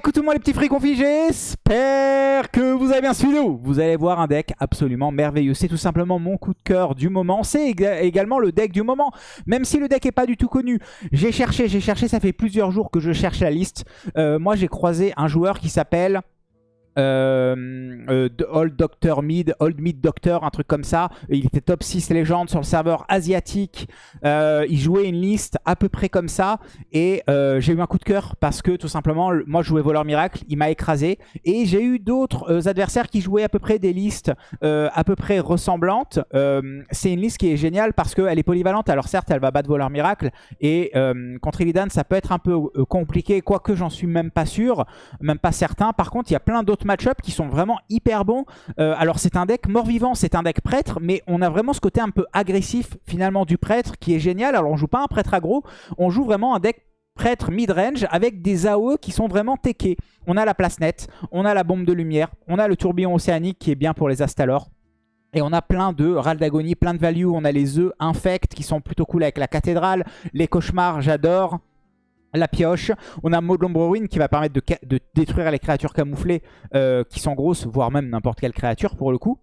coucou tout le monde les petits fricons j'espère que vous avez bien suivi Vous allez voir un deck absolument merveilleux. C'est tout simplement mon coup de cœur du moment. C'est également le deck du moment, même si le deck est pas du tout connu. J'ai cherché, j'ai cherché, ça fait plusieurs jours que je cherche la liste. Euh, moi j'ai croisé un joueur qui s'appelle euh, euh, Old Doctor Mid, Old Mid Doctor, un truc comme ça. Il était top 6 légende sur le serveur asiatique. Euh, il jouait une liste à peu près comme ça. Et j'ai eu un coup de cœur parce que tout simplement, moi je jouais Voleur Miracle, il m'a écrasé. Et j'ai eu d'autres adversaires qui jouaient à peu près des listes à peu près ressemblantes. C'est une liste qui est géniale parce qu'elle est polyvalente. Alors certes, elle va battre Voleur Miracle. Et contre Illidan, ça peut être un peu compliqué, quoique j'en suis même pas sûr, même pas certain. Par contre, il y a plein d'autres match-up qui sont vraiment hyper bons. Euh, alors c'est un deck mort-vivant, c'est un deck prêtre, mais on a vraiment ce côté un peu agressif finalement du prêtre qui est génial. Alors on joue pas un prêtre aggro, on joue vraiment un deck prêtre mid-range avec des AOE qui sont vraiment techés. On a la place nette, on a la bombe de lumière, on a le tourbillon océanique qui est bien pour les Astalor. Et on a plein de râles d'agonie, plein de value. On a les œufs infects qui sont plutôt cool avec la cathédrale. Les cauchemars, j'adore la pioche. On a Maud Ruin qui va permettre de, détruire les créatures camouflées euh, qui sont grosses, voire même n'importe quelle créature pour le coup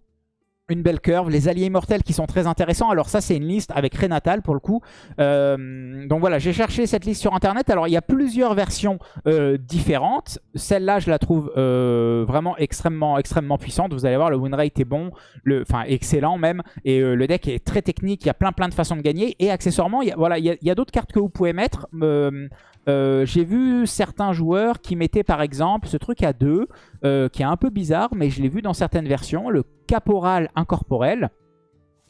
une belle curve, les alliés immortels qui sont très intéressants. Alors ça c'est une liste avec Renatal pour le coup. Euh, donc voilà, j'ai cherché cette liste sur internet. Alors il y a plusieurs versions euh, différentes. Celle-là je la trouve vraiment extrêmement extrêmement puissante. Vous allez voir le win rate est bon, enfin excellent même. Et le deck est très technique, il y a plein plein de façons de gagner. Et accessoirement, il y voilà, il y a, d'autres cartes que vous pouvez mettre. J'ai vu certains joueurs qui mettaient par exemple ce truc à deux, qui est un peu bizarre, mais je l'ai vu dans certaines versions. Le caporal incorporel.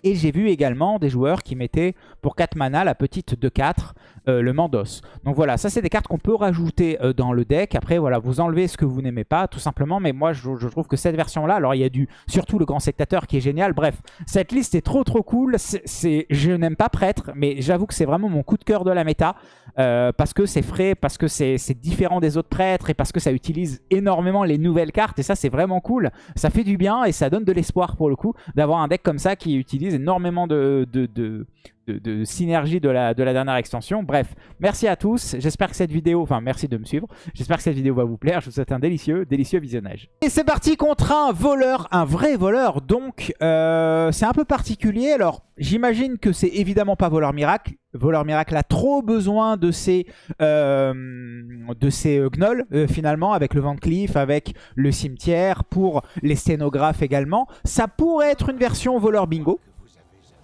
Et j'ai vu également des joueurs qui mettaient pour 4 mana la petite 2-4, euh, le Mandos. Donc voilà, ça c'est des cartes qu'on peut rajouter euh, dans le deck. Après voilà, vous enlevez ce que vous n'aimez pas tout simplement. Mais moi je, trouve que cette version là, alors il y a du surtout le grand sectateur qui est génial. Bref, cette liste est trop trop cool. Je n'aime pas prêtre, mais j'avoue que c'est vraiment mon coup de cœur de la méta. Euh, parce que c'est frais, parce que c'est différent des autres prêtres et parce que ça utilise énormément les nouvelles cartes. Et ça c'est vraiment cool. Ça fait du bien et ça donne de l'espoir pour le coup d'avoir un deck comme ça qui utilise énormément de, de, synergie de la, de la dernière extension. Bref, merci à tous. J'espère que cette vidéo, enfin merci de me suivre. J'espère que cette vidéo va vous plaire. Je vous souhaite un délicieux, délicieux visionnage. Et c'est parti contre un voleur, un vrai voleur. Donc, euh, c'est un peu particulier. Alors, j'imagine que c'est évidemment pas voleur miracle. Voleur Miracle a trop besoin de ses, euh, de euh, gnolls, finalement, avec le Van Cleef, avec le cimetière, pour les sténographes également. Ça pourrait être une version voleur bingo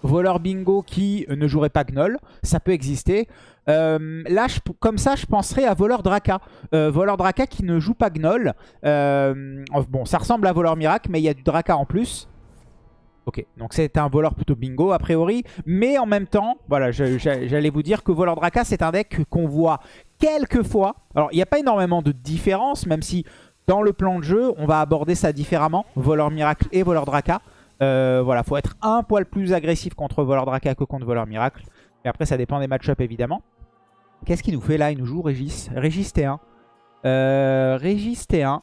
voleur bingo qui ne jouerait pas Gnoll, ça peut exister. Euh, là, comme ça, je penserais à voleur Draka. Euh, voleur Draka qui ne joue pas Gnoll. Euh, bon, ça ressemble à voleur Miracle, mais il y a du Draka en plus. Ok, donc c'est un voleur plutôt bingo a priori. Mais en même temps, voilà, j'allais vous dire que voleur Draka, c'est un deck qu'on voit quelques fois. Alors, il n'y a pas énormément de différence, même si dans le plan de jeu, on va aborder ça différemment. Voleur Miracle et voleur Draka. Euh, voilà, faut être un poil plus agressif contre Voleur Draka que contre Voleur Miracle. Et après, ça dépend des match-up évidemment. Qu'est-ce qu'il nous fait là Il nous joue Régis? Régis T1. Euh, Régis T1.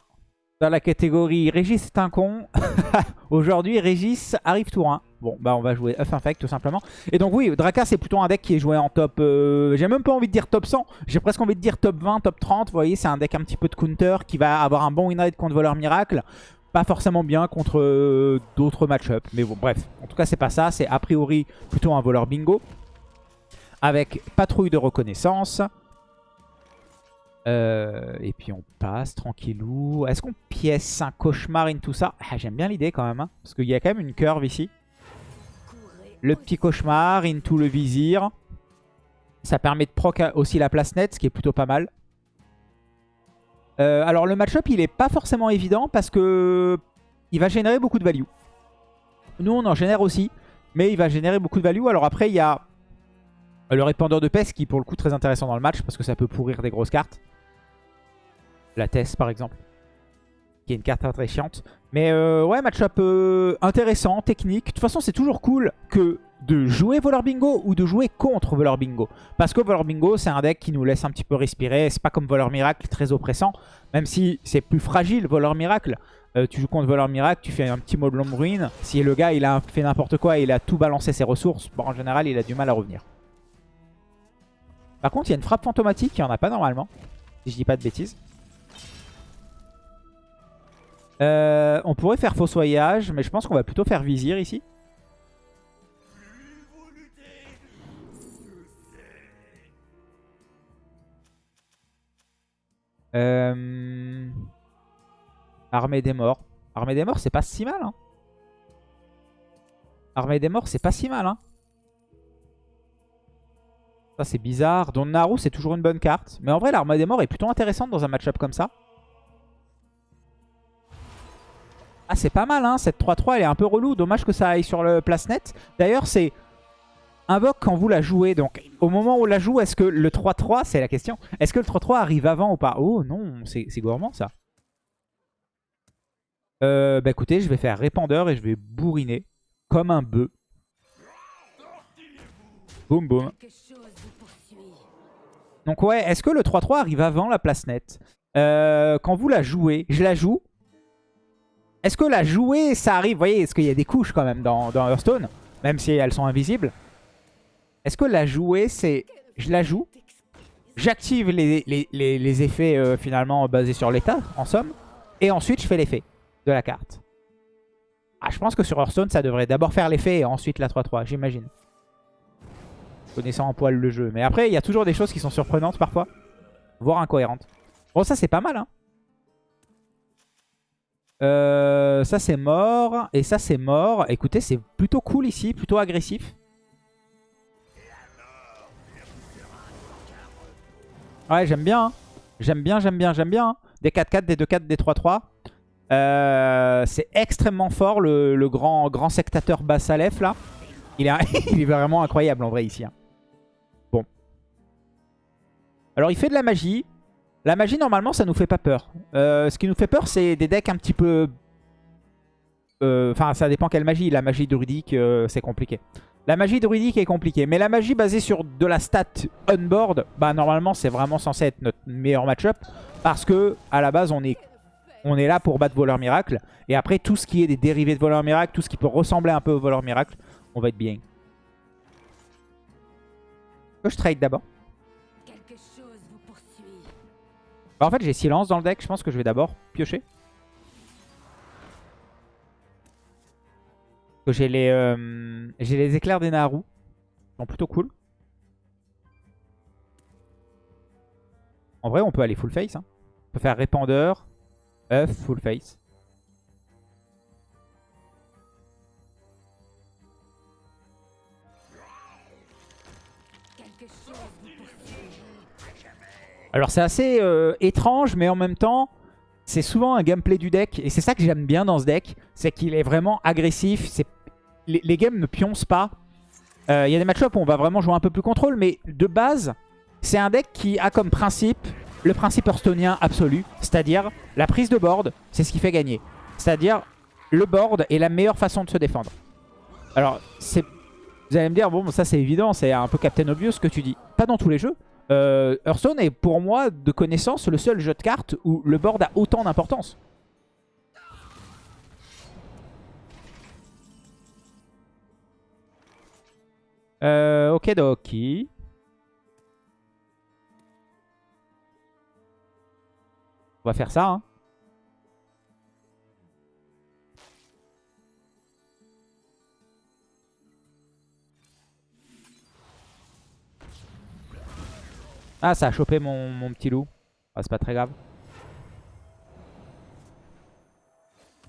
Dans la catégorie Régis est un con. Aujourd'hui, Régis arrive tour 1. Bon, bah on va jouer Uff Infect tout simplement. Et donc oui, Draka c'est plutôt un deck qui est joué en top... Euh, j'ai même pas envie de dire top 100. J'ai presque envie de dire top 20, top 30. Vous voyez, c'est un deck un petit peu de counter qui va avoir un bon win rate contre Voleur Miracle pas forcément bien contre euh, d'autres match-up. Mais bon, bref. En tout cas, c'est pas ça. C'est a priori plutôt un voleur bingo. Avec patrouille de reconnaissance. Euh, et puis on passe tranquillou. Est-ce qu'on pièce un cauchemar in tout ça? Ah, J'aime bien l'idée quand même. Hein, parce qu'il y a quand même une curve ici. Le petit cauchemar into le vizir. Ça permet de proc aussi la place nette, ce qui est plutôt pas mal. Euh, alors le match-up il est pas forcément évident parce que il va générer beaucoup de value. Nous on en génère aussi, mais il va générer beaucoup de value. Alors après il y a le répandeur de peste qui est pour le coup très intéressant dans le match parce que ça peut pourrir des grosses cartes. La Tess par exemple, qui est une carte très chiante. Mais euh, ouais, match-up euh, intéressant, technique. De toute façon c'est toujours cool que de jouer Voleur Bingo ou de jouer contre Voleur Bingo. Parce que Voleur Bingo, c'est un deck qui nous laisse un petit peu respirer. C'est pas comme Voleur Miracle, très oppressant. Même si c'est plus fragile, Voleur Miracle. Euh, tu joues contre Voleur Miracle, tu fais un petit mode Lomb Ruin. Si le gars, il a fait n'importe quoi et il a tout balancé ses ressources, bon, en général, il a du mal à revenir. Par contre, il y a une frappe fantomatique, il n'y en a pas normalement. Si je dis pas de bêtises. Euh, on pourrait faire fossoyage, mais je pense qu'on va plutôt faire vizir ici. Euh... Armée des morts. Armée des morts, c'est pas si mal. Hein. Armée des morts, c'est pas si mal. Hein. Ça, c'est bizarre. Don Naru, c'est toujours une bonne carte. Mais en vrai, l'armée des morts est plutôt intéressante dans un match-up comme ça. Ah, c'est pas mal, hein. Cette 3-3, elle est un peu relou. Dommage que ça aille sur le place net. D'ailleurs, c'est invoque quand vous la jouez. Donc, au moment où on la joue, est-ce que le 3-3, c'est la question, est-ce que le 3-3 arrive avant ou pas? Oh non, c'est gourmand ça. Euh, bah écoutez, je vais faire répandeur et je vais bourriner comme un bœuf. Boum boum. Donc ouais, est-ce que le 3-3 arrive avant la place nette euh, Quand vous la jouez, je la joue. Est-ce que la jouer, ça arrive? Vous voyez, est-ce qu'il y a des couches quand même dans, dans Hearthstone? Même si elles sont invisibles. Est-ce que la jouer, c'est... Je la joue? J'active les, effets euh, finalement basés sur l'état, en somme. Et ensuite, je fais l'effet de la carte. Ah, je pense que sur Hearthstone, ça devrait d'abord faire l'effet et ensuite la 3-3, j'imagine. Connaissant en poil le jeu. Mais après, il y a toujours des choses qui sont surprenantes parfois. Voire incohérentes. Bon, ça, c'est pas mal, hein. Euh, ça, c'est mort. Et ça, c'est mort. Écoutez, c'est plutôt cool ici, plutôt agressif. Ouais, j'aime bien. Hein. J'aime bien, j'aime bien, j'aime bien. Hein. Des 4-4, des 2-4, des 3-3. Euh, c'est extrêmement fort le, grand, grand sectateur Bassalef là. Il est, il est vraiment incroyable en vrai ici. Hein. Bon. Alors il fait de la magie. La magie normalement ça nous fait pas peur. Euh, ce qui nous fait peur c'est des decks un petit peu... Euh, enfin ça dépend quelle magie. La magie druidique c'est compliqué. La magie druidique est compliquée. Mais la magie basée sur de la stat on-board, bah normalement c'est vraiment censé être notre meilleur match-up. Parce que à la base on est, on est là pour battre voleur miracle. Et après tout ce qui est des dérivés de voleur miracle, tout ce qui peut ressembler un peu au voleur miracle, on va être bien. je trade d'abord bah, En fait j'ai silence dans le deck, je pense que je vais d'abord piocher. J'ai les, euh, les éclairs des Naru. Ils sont plutôt cool. En vrai, on peut aller full face. Hein. On peut faire répandeur, œuf, full face. Alors c'est assez euh, étrange, mais en même temps, c'est souvent un gameplay du deck. Et c'est ça que j'aime bien dans ce deck. C'est qu'il est vraiment agressif. Les, games ne pioncent pas. Il euh, y a des match-ups où on va vraiment jouer un peu plus contrôle. Mais de base, c'est un deck qui a comme principe le principe hearthstonien absolu. C'est-à-dire la prise de board, c'est ce qui fait gagner. C'est-à-dire le board est la meilleure façon de se défendre. Alors, vous allez me dire, bon, ça c'est évident, c'est un peu Captain Obvious ce que tu dis. Pas dans tous les jeux. Euh, Hearthstone est pour moi, de connaissance, le seul jeu de cartes où le board a autant d'importance. Euh, ok, Doki. On va faire ça. Hein. Ah, ça a chopé mon, petit loup. Ah, c'est pas très grave.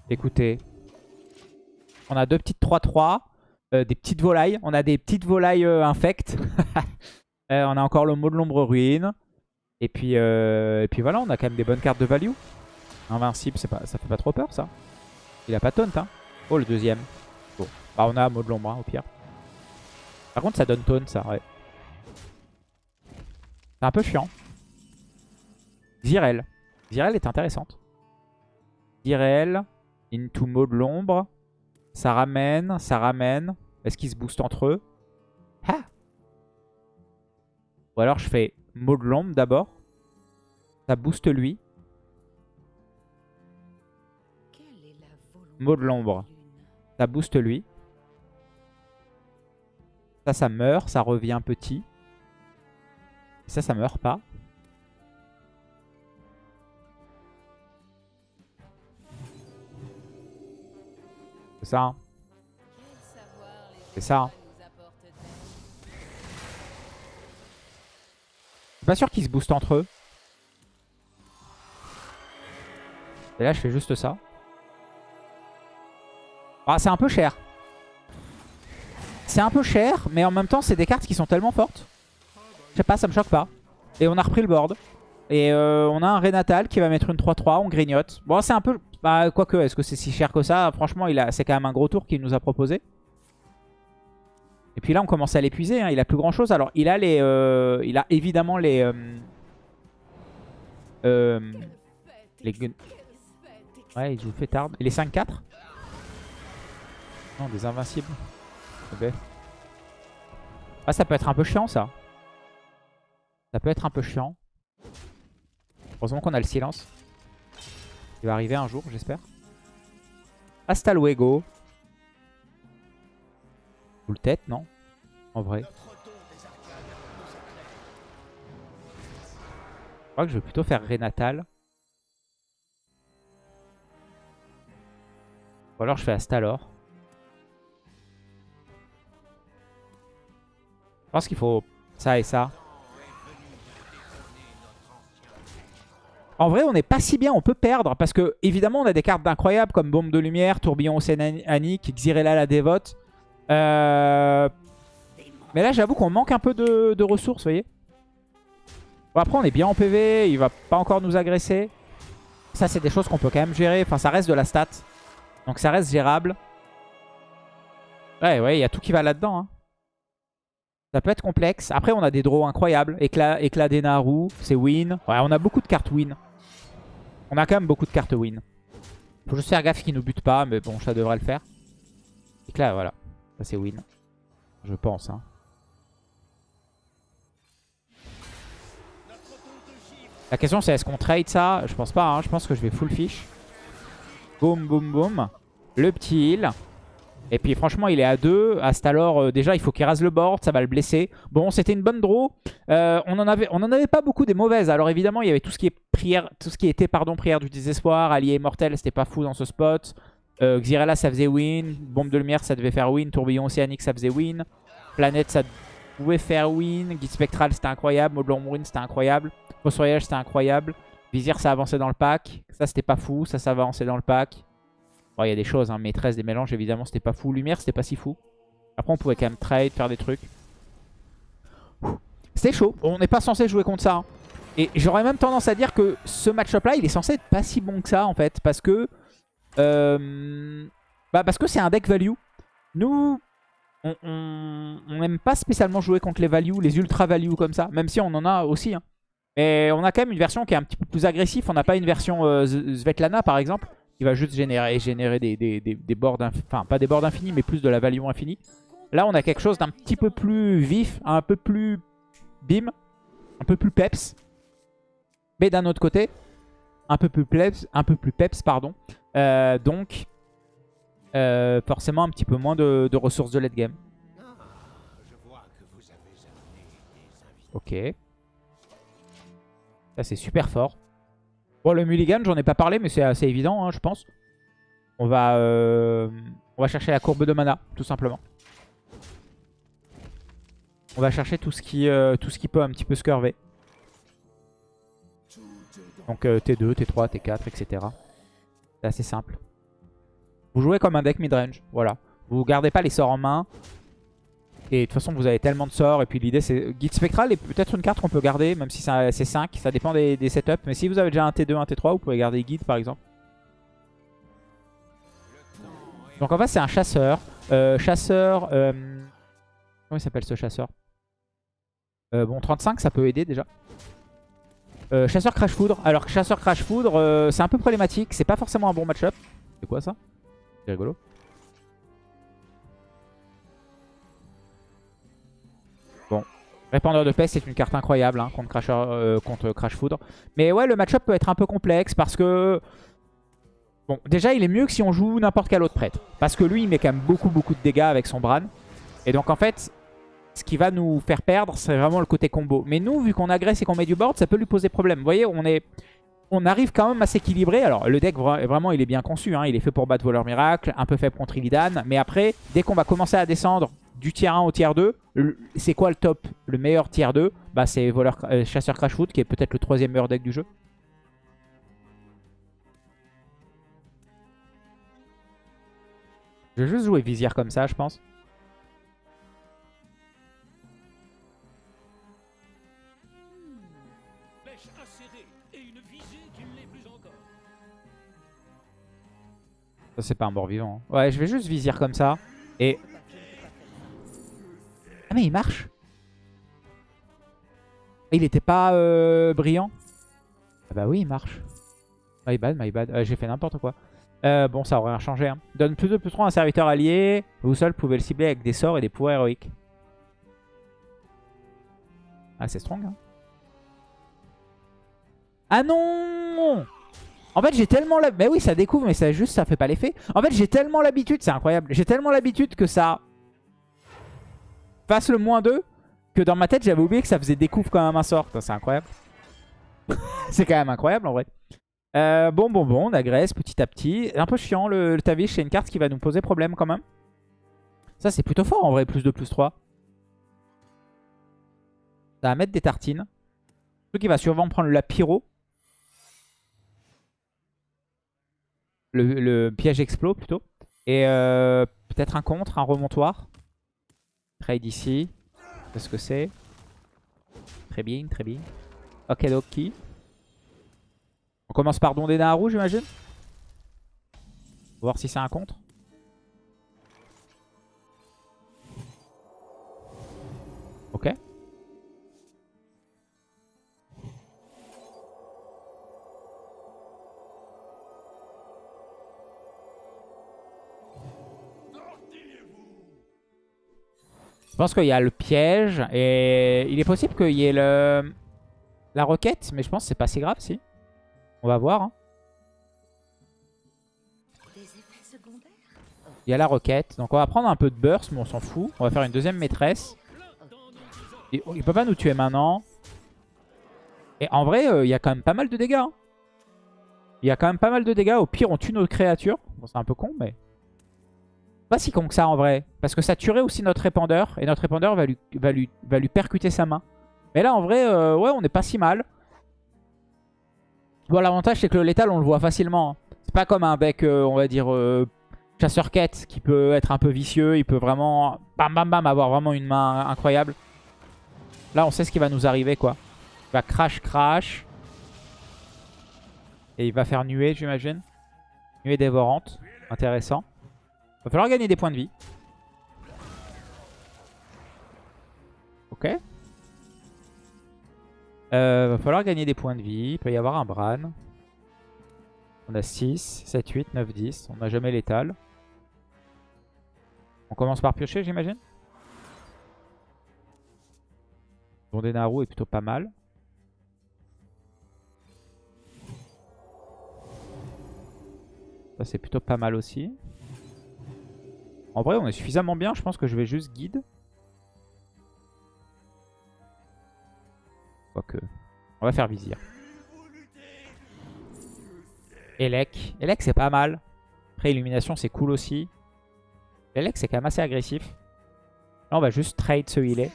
Écoutez. On a deux petites 3-3. Euh, des petites volailles. On a des petites volailles euh, infectes. Euh, on a encore le mot de l'ombre ruine. Et puis, et puis voilà, on a quand même des bonnes cartes de value. Invincible, pas, ça fait pas trop peur ça. Il a pas taunt. Hein. Oh, le deuxième. Bon. Bah, on a mot de l'ombre hein, au pire. Par contre, ça donne taunt ça, ouais. C'est un peu chiant. Zirel. Zirel est intéressante. Zirel. Into mode de l'ombre. Ça ramène, ça ramène. Est-ce qu'ils se boostent entre eux? Ah Ou alors je fais mot de l'ombre d'abord. Ça booste lui. Mot de l'ombre. Ça booste lui. Ça, ça meurt. Ça revient petit. Ça, ça meurt pas. C'est ça. hein. C'est ça. hein. Suis pas sûr qu'ils se boostent entre eux. Et là, je fais juste ça. Ah, c'est un peu cher. C'est un peu cher, mais en même temps, c'est des cartes qui sont tellement fortes. Je sais pas, ça me choque pas. Et on a repris le board. Et euh, on a un Renatal qui va mettre une 3-3, on grignote. Bon, c'est un peu... Bah, quoique, est-ce que c'est si cher que ça? Franchement, a... c'est quand même un gros tour qu'il nous a proposé. Et puis là, on commence à l'épuiser. hein. Il a plus grand-chose. Alors, il a les... euh, Il a évidemment les... euh, euh, les Ouais, il joue fêtard. Et les 5-4 Non, des invincibles. Ok. Ah, ça peut être un peu chiant, ça. Ça peut être un peu chiant. Heureusement qu'on a le silence. Il va arriver un jour, j'espère. Hasta luego. Full tête, non? En vrai. Je crois que je vais plutôt faire Renatal. Ou alors je fais Astalor. Je pense qu'il faut ça et ça. En vrai, on n'est pas si bien, on peut perdre. Parce que, évidemment, on a des cartes d'incroyables comme Bombe de Lumière, Tourbillon Océanique, Xyrella la Dévote. Euh... Mais là, j'avoue qu'on manque un peu de, de ressources, vous voyez. Bon, après, on est bien en PV, il va pas encore nous agresser. Ça, c'est des choses qu'on peut quand même gérer. Enfin, ça reste de la stat. Donc, ça reste gérable. Ouais, ouais, il y a tout qui va là-dedans. hein. Ça peut être complexe. Après, on a des draws incroyables. Éclat, éclat des Naru, c'est win. Ouais, on a beaucoup de cartes win. On a quand même beaucoup de cartes win. Faut juste faire gaffe qu'ils nous butent pas, mais bon, ça devrait le faire. Éclat, voilà. Ça, c'est win. Je pense. Hein. La question, c'est est-ce qu'on trade ça? Je pense pas. hein. Je pense que je vais full fish. Boum, boum, boum. Le petit heal. Et puis franchement, il est à 2. Astalor, euh, déjà, il faut qu'il rase le board. Ça va le blesser. Bon, c'était une bonne draw. Euh, on, en avait, avait pas beaucoup des mauvaises. Alors évidemment, il y avait tout ce qui, est prière, tout ce qui était pardon, prière du désespoir. Allié immortel, c'était pas fou dans ce spot. Euh, Xyrella, ça faisait win. Bombe de lumière, ça devait faire win. Tourbillon océanique, ça faisait win. Planète, ça pouvait faire win. Guide spectral, c'était incroyable. Modelon Win, c'était incroyable. Fossoyage, c'était incroyable. Vizir, ça avançait dans le pack. Ça, c'était pas fou. Ça, ça avançait dans le pack. Bon, il y a des choses, hein. maîtresse des mélanges, évidemment, c'était pas fou. Lumière, c'était pas si fou. Après, on pouvait quand même trade, faire des trucs. C'était chaud. On n'est pas censé jouer contre ça. hein. Et j'aurais même tendance à dire que ce match-up-là, il est censé être pas si bon que ça, en fait. Parce que... euh, bah, parce que c'est un deck value. Nous, on n'aime pas spécialement jouer contre les values, les ultra values comme ça. Même si on en a aussi. hein. Mais on a quand même une version qui est un petit peu plus agressive. On n'a pas une version euh, Svetlana, par exemple qui va juste générer, des, des, des, des boards, inf- enfin pas des boards infinis, mais plus de la value infinie. Là, on a quelque chose d'un petit peu plus vif, un peu plus bim, un peu plus peps. Mais d'un autre côté, un peu plus peps, un peu plus peps, pardon. Euh, donc, euh, forcément un petit peu moins de, de ressources de late game. Ok. Ça, c'est super fort. Bon, le mulligan, j'en ai pas parlé, mais c'est assez évident, hein, je pense. On va, euh, on va chercher la courbe de mana, tout simplement. On va chercher tout ce qui, euh, tout ce qui peut un petit peu se curver. Donc euh, T2, T3, T4, etc. C'est assez simple. Vous jouez comme un deck midrange, voilà. Vous gardez pas les sorts en main. Et de toute façon, vous avez tellement de sorts. Et puis l'idée, c'est... Guide spectral est peut-être une carte qu'on peut garder, même si c'est 5. Ça dépend des, setups. Mais si vous avez déjà un T2, un T3, vous pouvez garder guide, par exemple. Donc en fait, c'est un chasseur. Euh, chasseur... euh, Comment il s'appelle ce chasseur? Euh, Bon, 35, ça peut aider déjà. Chasseur Crash Foudre. Alors, chasseur Crash Foudre, c'est un peu problématique. C'est pas forcément un bon match-up. C'est quoi ça? C'est rigolo. Répandeur de peste, c'est une carte incroyable hein, contre, Crasher, euh, contre Crash Foudre. Mais ouais, le match-up peut être un peu complexe parce que... Bon, déjà, il est mieux que si on joue n'importe quel autre prêtre. Parce que lui, il met quand même beaucoup, beaucoup de dégâts avec son Bran. Et donc, en fait, ce qui va nous faire perdre, c'est vraiment le côté combo. Mais nous, vu qu'on agresse et qu'on met du board, ça peut lui poser problème. Vous voyez, on est... on arrive quand même à s'équilibrer. Alors, le deck, vraiment, il est bien conçu. Hein. Il est fait pour battre Voleur Miracle, un peu faible contre Illidan. Mais après, dès qu'on va commencer à descendre du tier 1 au tier 2, c'est quoi le top Le meilleur tier 2 bah, C'est voleur, euh, Chasseur Crashfoot, qui est peut-être le troisième meilleur deck du jeu. Je vais juste jouer Vizier comme ça, je pense. Ça, c'est pas un mort vivant. Hein. Ouais, je vais juste Vizier comme ça. Et... Ah, mais il marche Il était pas euh, brillant Ah bah oui, il marche. My bad, my bad. J'ai fait n'importe quoi. Euh, bon, ça aurait rien changé. Hein. Donne plus de plus 3 à un serviteur allié. Vous seul pouvez le cibler avec des sorts et des pouvoirs héroïques. Ah, c'est strong. Hein. Ah non En fait, j'ai tellement la... Mais oui, ça découvre, mais ça juste, ça fait pas l'effet. En fait, j'ai tellement l'habitude, c'est incroyable. J'ai tellement l'habitude que ça fasse le moins 2 que dans ma tête, j'avais oublié que ça faisait découvre quand même un sort. C'est incroyable. c'est quand même incroyable, en vrai. Euh, bon, bon, bon, on agresse petit à petit. Un peu chiant, le, Tavish, c'est une carte qui va nous poser problème quand même. Ça, c'est plutôt fort en vrai, plus 2, plus 3. Ça va mettre des tartines. Surtout qu'il va sûrement prendre la pyro. Le, piège explos plutôt. Et euh, peut-être un contre, un remontoir. Trade ici. Qu'est-ce que c'est? Très bien, très bien. Ok, ok. On commence par Don Naru, j'imagine? Voir si c'est un contre. Je pense qu'il y a le piège et il est possible qu'il y ait le... la roquette, mais je pense que c'est pas si grave si. On va voir. Hein. Il y a la roquette. Donc on va prendre un peu de burst, mais on s'en fout. On va faire une deuxième maîtresse. il peut pas nous tuer maintenant. Et en vrai, euh, il y a quand même pas mal de dégâts. Hein. Il y a quand même pas mal de dégâts. Au pire, on tue nos créatures. Bon, c'est un peu con, mais... Pas si con que ça, en vrai. Parce que ça tuerait aussi notre répandeur. Et notre répandeur va lui, percuter sa main. Mais là, en vrai, euh, ouais, on est pas si mal. Bon, l'avantage, c'est que le létal, on le voit facilement. Hein. C'est pas comme un deck, euh, on va dire, euh, chasseur-quête, qui peut être un peu vicieux. Il peut vraiment, bam, bam, bam, avoir vraiment une main incroyable. Là, on sait ce qui va nous arriver, quoi. Il va crash, crash. Et il va faire nuée, j'imagine. Nuée dévorante. Intéressant. Va falloir gagner des points de vie. Ok. Euh, va falloir gagner des points de vie. Il peut y avoir un Bran. On a 6, 7, 8, 9, 10. On n'a jamais l'étal. On commence par piocher, j'imagine Naru est plutôt pas mal. Ça, c'est plutôt pas mal aussi. En vrai, on est suffisamment bien. Je pense que je vais juste guide. Quoique. On va faire vizir. Elec. Elec, c'est pas mal. Après, illumination, c'est cool aussi. Elec, c'est quand même assez agressif. Là, on va juste trade ce healer.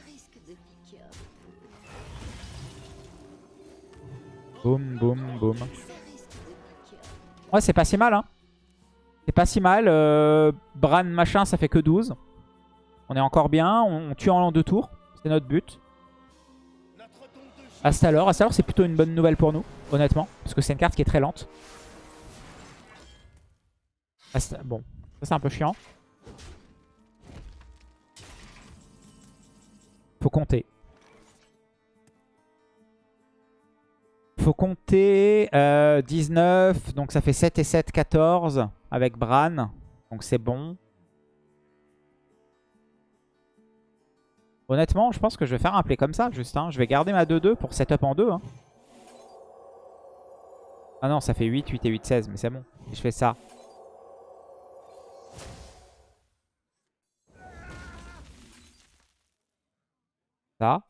Boum, boum, boum. Ouais, c'est pas si mal, hein. C'est pas si mal. Euh, Bran machin, ça fait que 12. On est encore bien. On, tue en deux tours. C'est notre but. Astalor. Astalor, c'est plutôt une bonne nouvelle pour nous, honnêtement. Parce que c'est une carte qui est très lente. Bon, ça c'est un peu chiant. Faut compter. Faut compter 19, euh, donc ça fait 7 et 7, 14 avec Bran. Donc c'est bon. Honnêtement, je pense que je vais faire un play comme ça, juste. Hein. Je vais garder ma 2-2 pour setup en 2. Hein. Ah non, ça fait 8, 8 et 8, 16, mais c'est bon. je fais ça. Ça.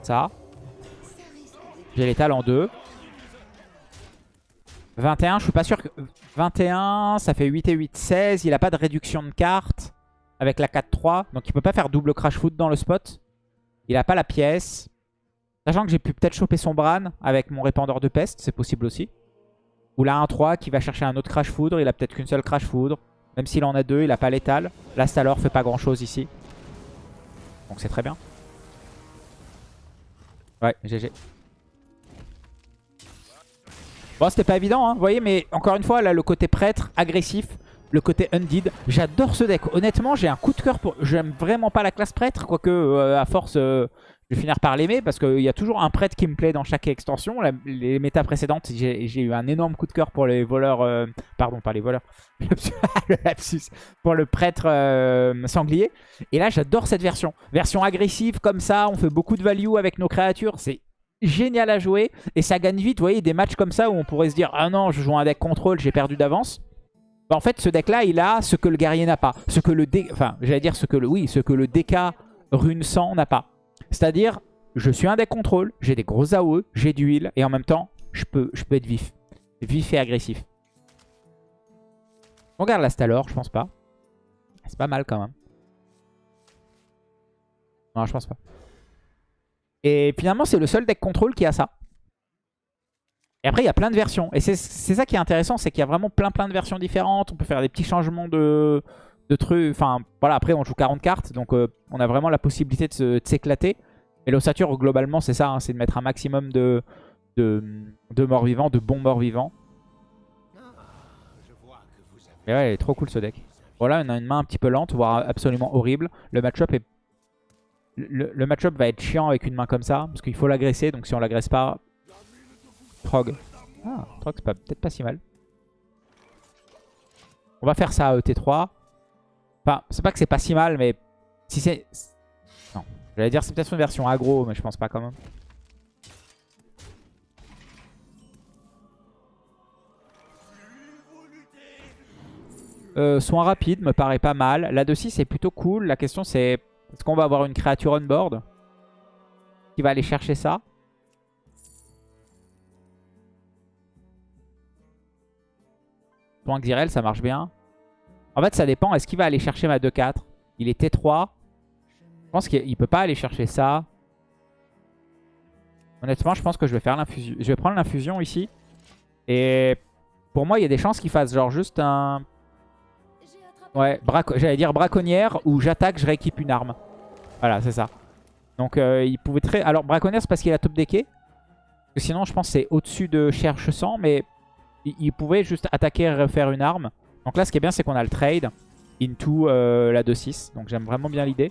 Ça. J'ai l'étal en 2. 21, je suis pas sûr que... 21, ça fait 8 et 8, 16. Il a pas de réduction de cartes avec la 4-3. Donc il peut pas faire double crash foot dans le spot. Il a pas la pièce. Sachant que j'ai pu peut-être choper son Bran avec mon répandeur de peste, c'est possible aussi. Ou là un 3 qui va chercher un autre crash foudre, il a peut-être qu'une seule crash foudre. Même s'il en a deux, il a pas l'étal. Là Stalor fait pas grand chose ici. Donc c'est très bien. Ouais, GG. Bon, c'était pas évident, hein, vous voyez, mais encore une fois, là, le côté prêtre, agressif, le côté Undead. J'adore ce deck. Honnêtement, j'ai un coup de cœur pour... J'aime vraiment pas la classe prêtre, quoique euh, à force, euh, je vais finir par l'aimer, parce qu'il y a toujours un prêtre qui me plaît dans chaque extension. les méta précédentes, j'ai eu un énorme coup de cœur pour les voleurs... Euh, pardon, pas les voleurs. le lapsus. Pour le prêtre sanglier. Et là, j'adore cette version. Version agressive, comme ça, on fait beaucoup de value avec nos créatures. C'est génial à jouer et ça gagne vite. Vous voyez, des matchs comme ça où on pourrait se dire « Ah non, je joue un deck contrôle, j'ai perdu d'avance bah, En fait, ce deck-là, il a ce que le guerrier n'a pas. Ce que le dé... Enfin, j'allais dire ce que le... Oui, ce que le DK rune 100 n'a pas. C'est-à-dire, je suis un deck contrôle, j'ai des gros AOE, j'ai du heal et en même temps, je peux, être vif. Vif et agressif. On regarde la Stalor, je pense pas. C'est pas mal quand même. Non, je pense pas. Et finalement, c'est le seul deck contrôle qui a ça. Et après, il y a plein de versions. Et c'est ça qui est intéressant, c'est qu'il y a vraiment plein plein de versions différentes. On peut faire des petits changements de, trucs. Enfin, voilà, après, on joue 40 cartes. Donc, euh, on a vraiment la possibilité de s'éclater. Et l'ossature, globalement, c'est ça. Hein, c'est de mettre un maximum de, de, morts vivants, de bons morts vivants. Et ouais, il est trop cool ce deck. Voilà, on a une main un petit peu lente, voire absolument horrible. Le match-up est le, match-up va être chiant avec une main comme ça, parce qu'il faut l'agresser, donc si on l'agresse pas... Trog. Ah, Trog c'est peut-être pas si mal. On va faire ça à ET3. Enfin, c'est pas que c'est pas si mal, mais si c'est... Non, j'allais dire c'est peut-être une version aggro, mais je pense pas quand même. Euh, soin rapide me paraît pas mal. La 2-6 c'est plutôt cool. La question c'est est-ce qu'on va avoir une créature on board qui va aller chercher ça? Point Xyrel, ça marche bien. En fait, ça dépend. Est-ce qu'il va aller chercher ma 2-4 Il est T3. Je pense qu'il peut pas aller chercher ça. Honnêtement, je pense que je vais faire. Je vais prendre l'infusion ici. Et pour moi, il y a des chances qu'il fasse genre juste un Ouais, j'allais dire braconnière où j'attaque, je rééquipe une arme. Voilà, c'est ça. Donc euh, il pouvait très... Alors braconnière c'est parce qu'il a top decké. sinon je pense c'est au-dessus de cherche 100 mais il, pouvait juste attaquer et refaire une arme. Donc là ce qui est bien c'est qu'on a le trade into euh, la 2-6. Donc j'aime vraiment bien l'idée.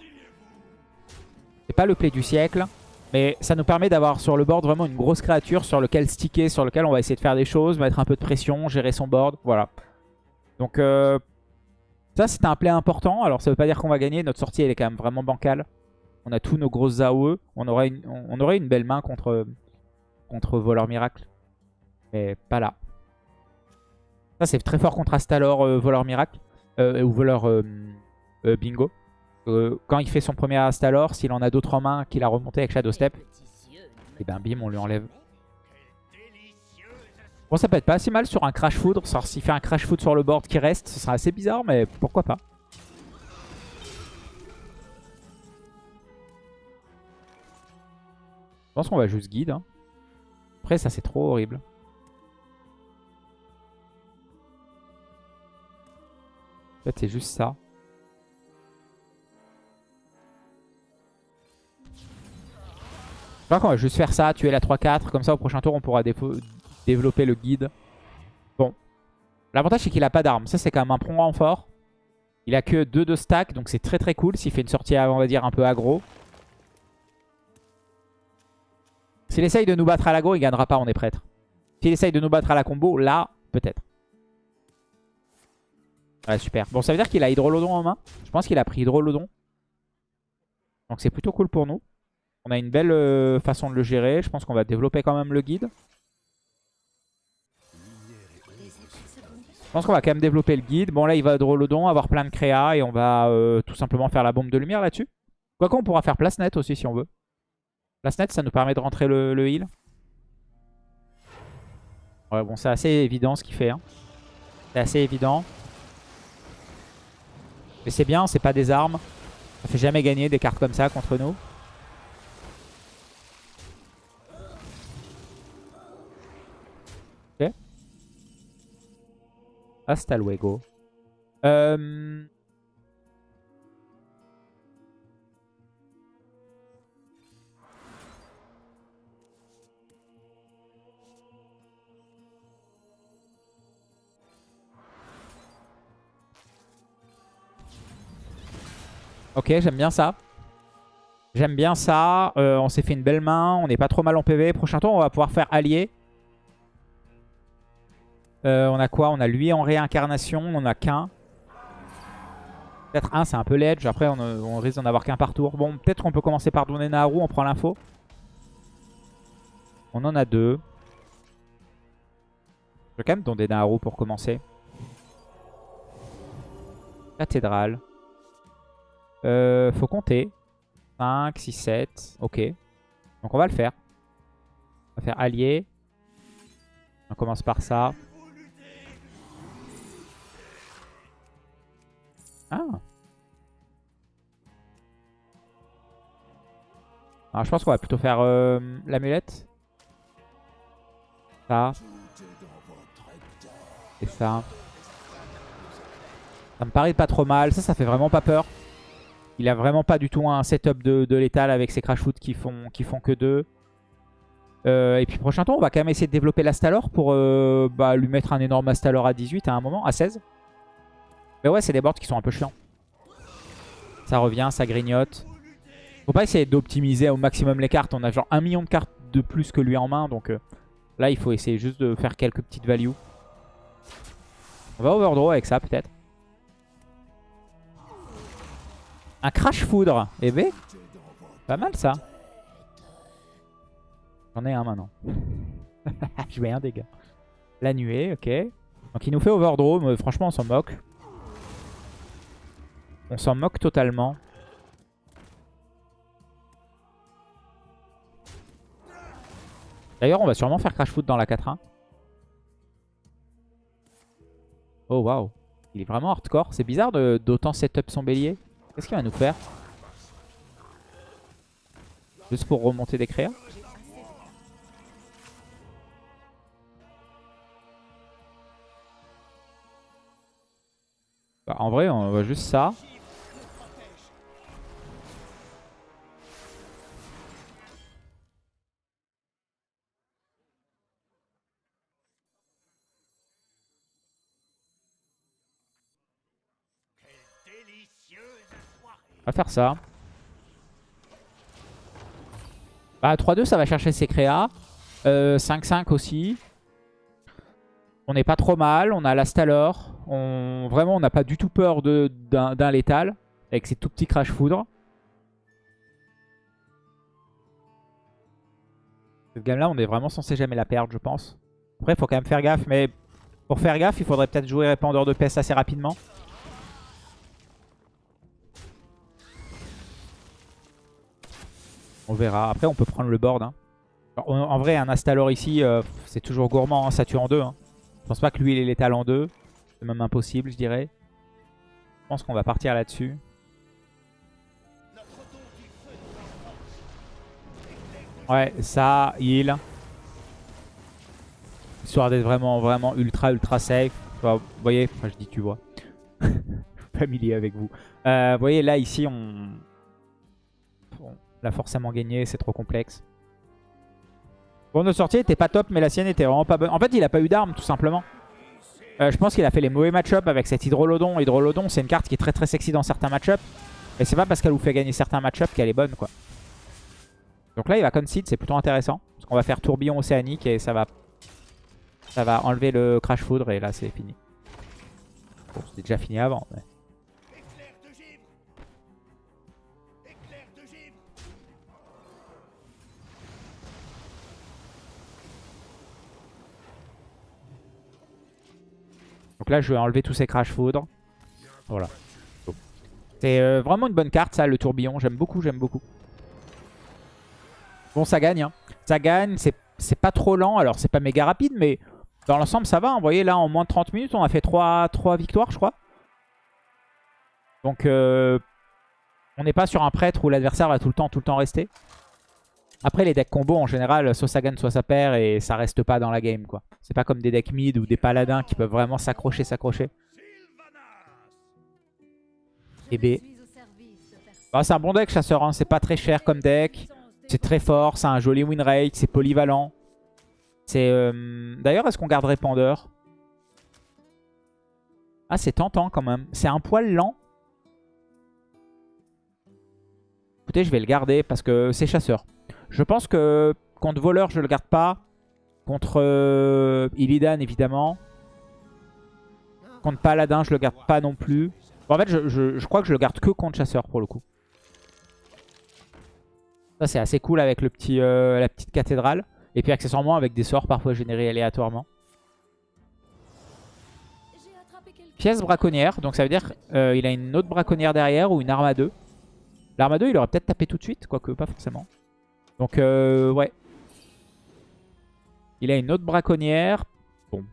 C'est pas le play du siècle. Mais ça nous permet d'avoir sur le board vraiment une grosse créature sur lequel sticker, sur lequel on va essayer de faire des choses, mettre un peu de pression, gérer son board. Voilà. Donc euh, ça, c'est un play important. Alors, ça veut pas dire qu'on va gagner. Notre sortie, elle est quand même vraiment bancale. On a tous nos grosses AOE. On aurait une, on aurait une belle main contre, contre Voleur Miracle. Mais pas là. Ça, c'est très fort contre Astalor, euh, Voleur Miracle. Euh, ou Voleur euh, Bingo. quand il fait son premier Astalor, s'il en a d'autres en main qu'il a remonté avec Shadow Step, et eh ben bim, on lui enlève. Bon, ça peut être pas si mal sur un Crash Foudre. S'il fait un Crash Foudre sur le board qui reste, ce sera assez bizarre, mais pourquoi pas. Je pense qu'on va juste guide. Hein. Après, ça, c'est trop horrible. En fait, c'est juste ça. Je crois qu'on va juste faire ça, tuer la 3-4. Comme ça, au prochain tour, on pourra développer le guide. Bon. L'avantage, c'est qu'il a pas d'armes. Ça, c'est quand même un prong fort. Il a que 2 de stack, donc c'est très très cool. S'il fait une sortie, on va dire, un peu aggro. S'il essaye de nous battre à l'aggro, il gagnera pas, on est prêtre. S'il essaye de nous battre à la combo, là, peut-être. Ouais, super. Bon, ça veut dire qu'il a Hydrolodon en main. Je pense qu'il a pris Hydrolodon. Donc c'est plutôt cool pour nous. On a une belle euh, façon de le gérer. Je pense qu'on va développer quand même le guide. Je pense qu'on va quand même développer le guide. Bon là il va Hydrolodon, avoir plein de créa et on va euh, tout simplement faire la bombe de lumière là-dessus. Quoi qu'on pourra faire place nette aussi si on veut. La net, ça nous permet de rentrer le, heal. Ouais, bon, c'est assez évident ce qu'il fait. Hein. C'est assez évident. Mais c'est bien, c'est pas des armes. Ça fait jamais gagner des cartes comme ça contre nous. Hasta luego. Euh... Ok, j'aime bien ça. J'aime bien ça. Euh, on s'est fait une belle main. On n'est pas trop mal en PV. Prochain tour, on va pouvoir faire allier. Euh, on a quoi? On a lui en réincarnation. On a qu'un. Peut-être un, c'est un peu ledge. Après, on, risque d'en avoir qu'un par tour. Bon, peut-être qu'on peut commencer par donner Naharu. On prend l'info. On en a deux. Je vais quand même donner Naharu pour commencer. Cathédrale. Euh, faut compter. 5, 6, 7. Ok. Donc on va le faire. On va faire allié. On commence par ça. Ah. Alors je pense qu'on va plutôt faire euh, l'amulette. Ça. Et ça. Ça me paraît pas trop mal. Ça, ça fait vraiment pas peur. Il a vraiment pas du tout un setup de, létal avec ses crash foot qui font, qui font que deux. Euh, et puis prochain tour, on va quand même essayer de développer l'Astalor pour euh, bah, lui mettre un énorme Astalor à 18 à un moment, à 16. Mais ouais, c'est des boards qui sont un peu chiants. Ça revient, ça grignote. Faut pas essayer d'optimiser au maximum les cartes. On a genre un million de cartes de plus que lui en main. Donc euh, là, il faut essayer juste de faire quelques petites values. On va overdraw avec ça peut-être. Un crash foudre. Eh ben, pas mal ça. J'en ai un maintenant. Je mets un dégât. La nuée, ok. Donc il nous fait overdraw, mais franchement on s'en moque. On s'en moque totalement. D'ailleurs on va sûrement faire crash foot dans la 4-1. Oh waouh. Il est vraiment hardcore. C'est bizarre d'autant setup son bélier. Qu'est-ce qu'il va nous faire? Juste pour remonter des créas? Bah, En vrai, on va juste ça. On va faire ça. Bah 3-2 ça va chercher ses créas. 5-5 euh, aussi. On n'est pas trop mal. On a la Stalor. On... Vraiment on n'a pas du tout peur d'un létal. Avec ses tout petits crash foudre. Cette game là on est vraiment censé jamais la perdre je pense. Après faut quand même faire gaffe. Mais pour faire gaffe il faudrait peut-être jouer répandeur de peste assez rapidement. On verra. Après, on peut prendre le board. Hein. en, vrai, un Astalor ici, euh, c'est toujours gourmand. Hein, ça tue en deux. Hein. Je pense pas que lui, il est létal en deux. C'est même impossible, je dirais. Je pense qu'on va partir là-dessus. Ouais, ça, heal. Histoire d'être vraiment, vraiment ultra, ultra safe. vous voyez, enfin, je dis tu vois. Familier avec vous. Euh, vous voyez, là, ici, on l'a forcément gagné, c'est trop complexe. Bon, notre sortie était pas top, mais la sienne était vraiment pas bonne. En fait, il a pas eu d'armes, tout simplement. Euh, je pense qu'il a fait les mauvais match-up avec cet Hydrolodon. Hydrolodon, c'est une carte qui est très très sexy dans certains match-up. Et c'est pas parce qu'elle vous fait gagner certains match-up qu'elle est bonne, quoi. Donc là, il va concede, c'est plutôt intéressant. Parce qu'on va faire tourbillon océanique et ça va, ça va enlever le crash foudre et là, c'est fini. Bon, c'était déjà fini avant. Mais... là, je vais enlever tous ces crash foudres. Voilà. C'est euh, vraiment une bonne carte, ça, le tourbillon. J'aime beaucoup, j'aime beaucoup. Bon, ça gagne. Hein. Ça gagne, c'est pas trop lent. Alors, c'est pas méga rapide, mais Dans l'ensemble, ça va. Hein. Vous voyez, là, en moins de 30 minutes, on a fait 3, 3 victoires, je crois. Donc, euh, on n'est pas sur un prêtre où l'adversaire va tout le temps, tout le temps rester. Après, les decks combo, en général, soit ça gagne, soit ça perd, et ça reste pas dans la game, quoi. C'est pas comme des decks mid ou des paladins qui peuvent vraiment s'accrocher, s'accrocher. Et B. Ah, c'est un bon deck, chasseur, hein. c'est pas très cher comme deck. C'est très fort, c'est un joli win rate, c'est polyvalent. C'est euh, D'ailleurs, est-ce qu'on garde répandeur? Ah, c'est tentant quand même. C'est un poil lent. Écoutez, je vais le garder parce que c'est chasseur. Je pense que contre voleur, je le garde pas. Contre euh, Illidan, évidemment. Contre Paladin, je le garde pas non plus. en fait, je, crois que je le garde que contre chasseur pour le coup. Ça, c'est assez cool avec euh, la petite cathédrale. Et puis accessoirement avec des sorts parfois générés aléatoirement. Pièce braconnière, donc ça veut dire qu'il euh, a une autre braconnière derrière ou une arme à deux. L'arme à deux, il aurait peut-être tapé tout de suite, quoique pas forcément. Donc, euh, ouais. Il a une autre braconnière. Bon.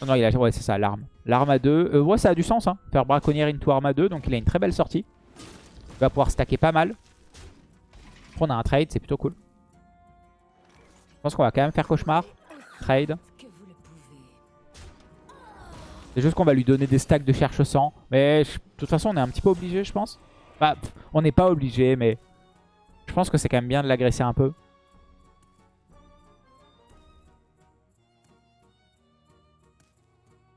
Non, non, il a... Ouais, c'est ça, l'arme. L'arme à 2. Euh, ouais, ça a du sens, hein. Faire braconnière into arme à 2. Donc, il a une très belle sortie. Il va pouvoir stacker pas mal. On a un trade, c'est plutôt cool. Je pense qu'on va quand même faire cauchemar. Trade. C'est juste qu'on va lui donner des stacks de cherche-sang. Mais de toute façon, on est un petit peu obligé, je pense. Bah, on n'est pas obligé, mais je pense que c'est quand même bien de l'agresser un peu.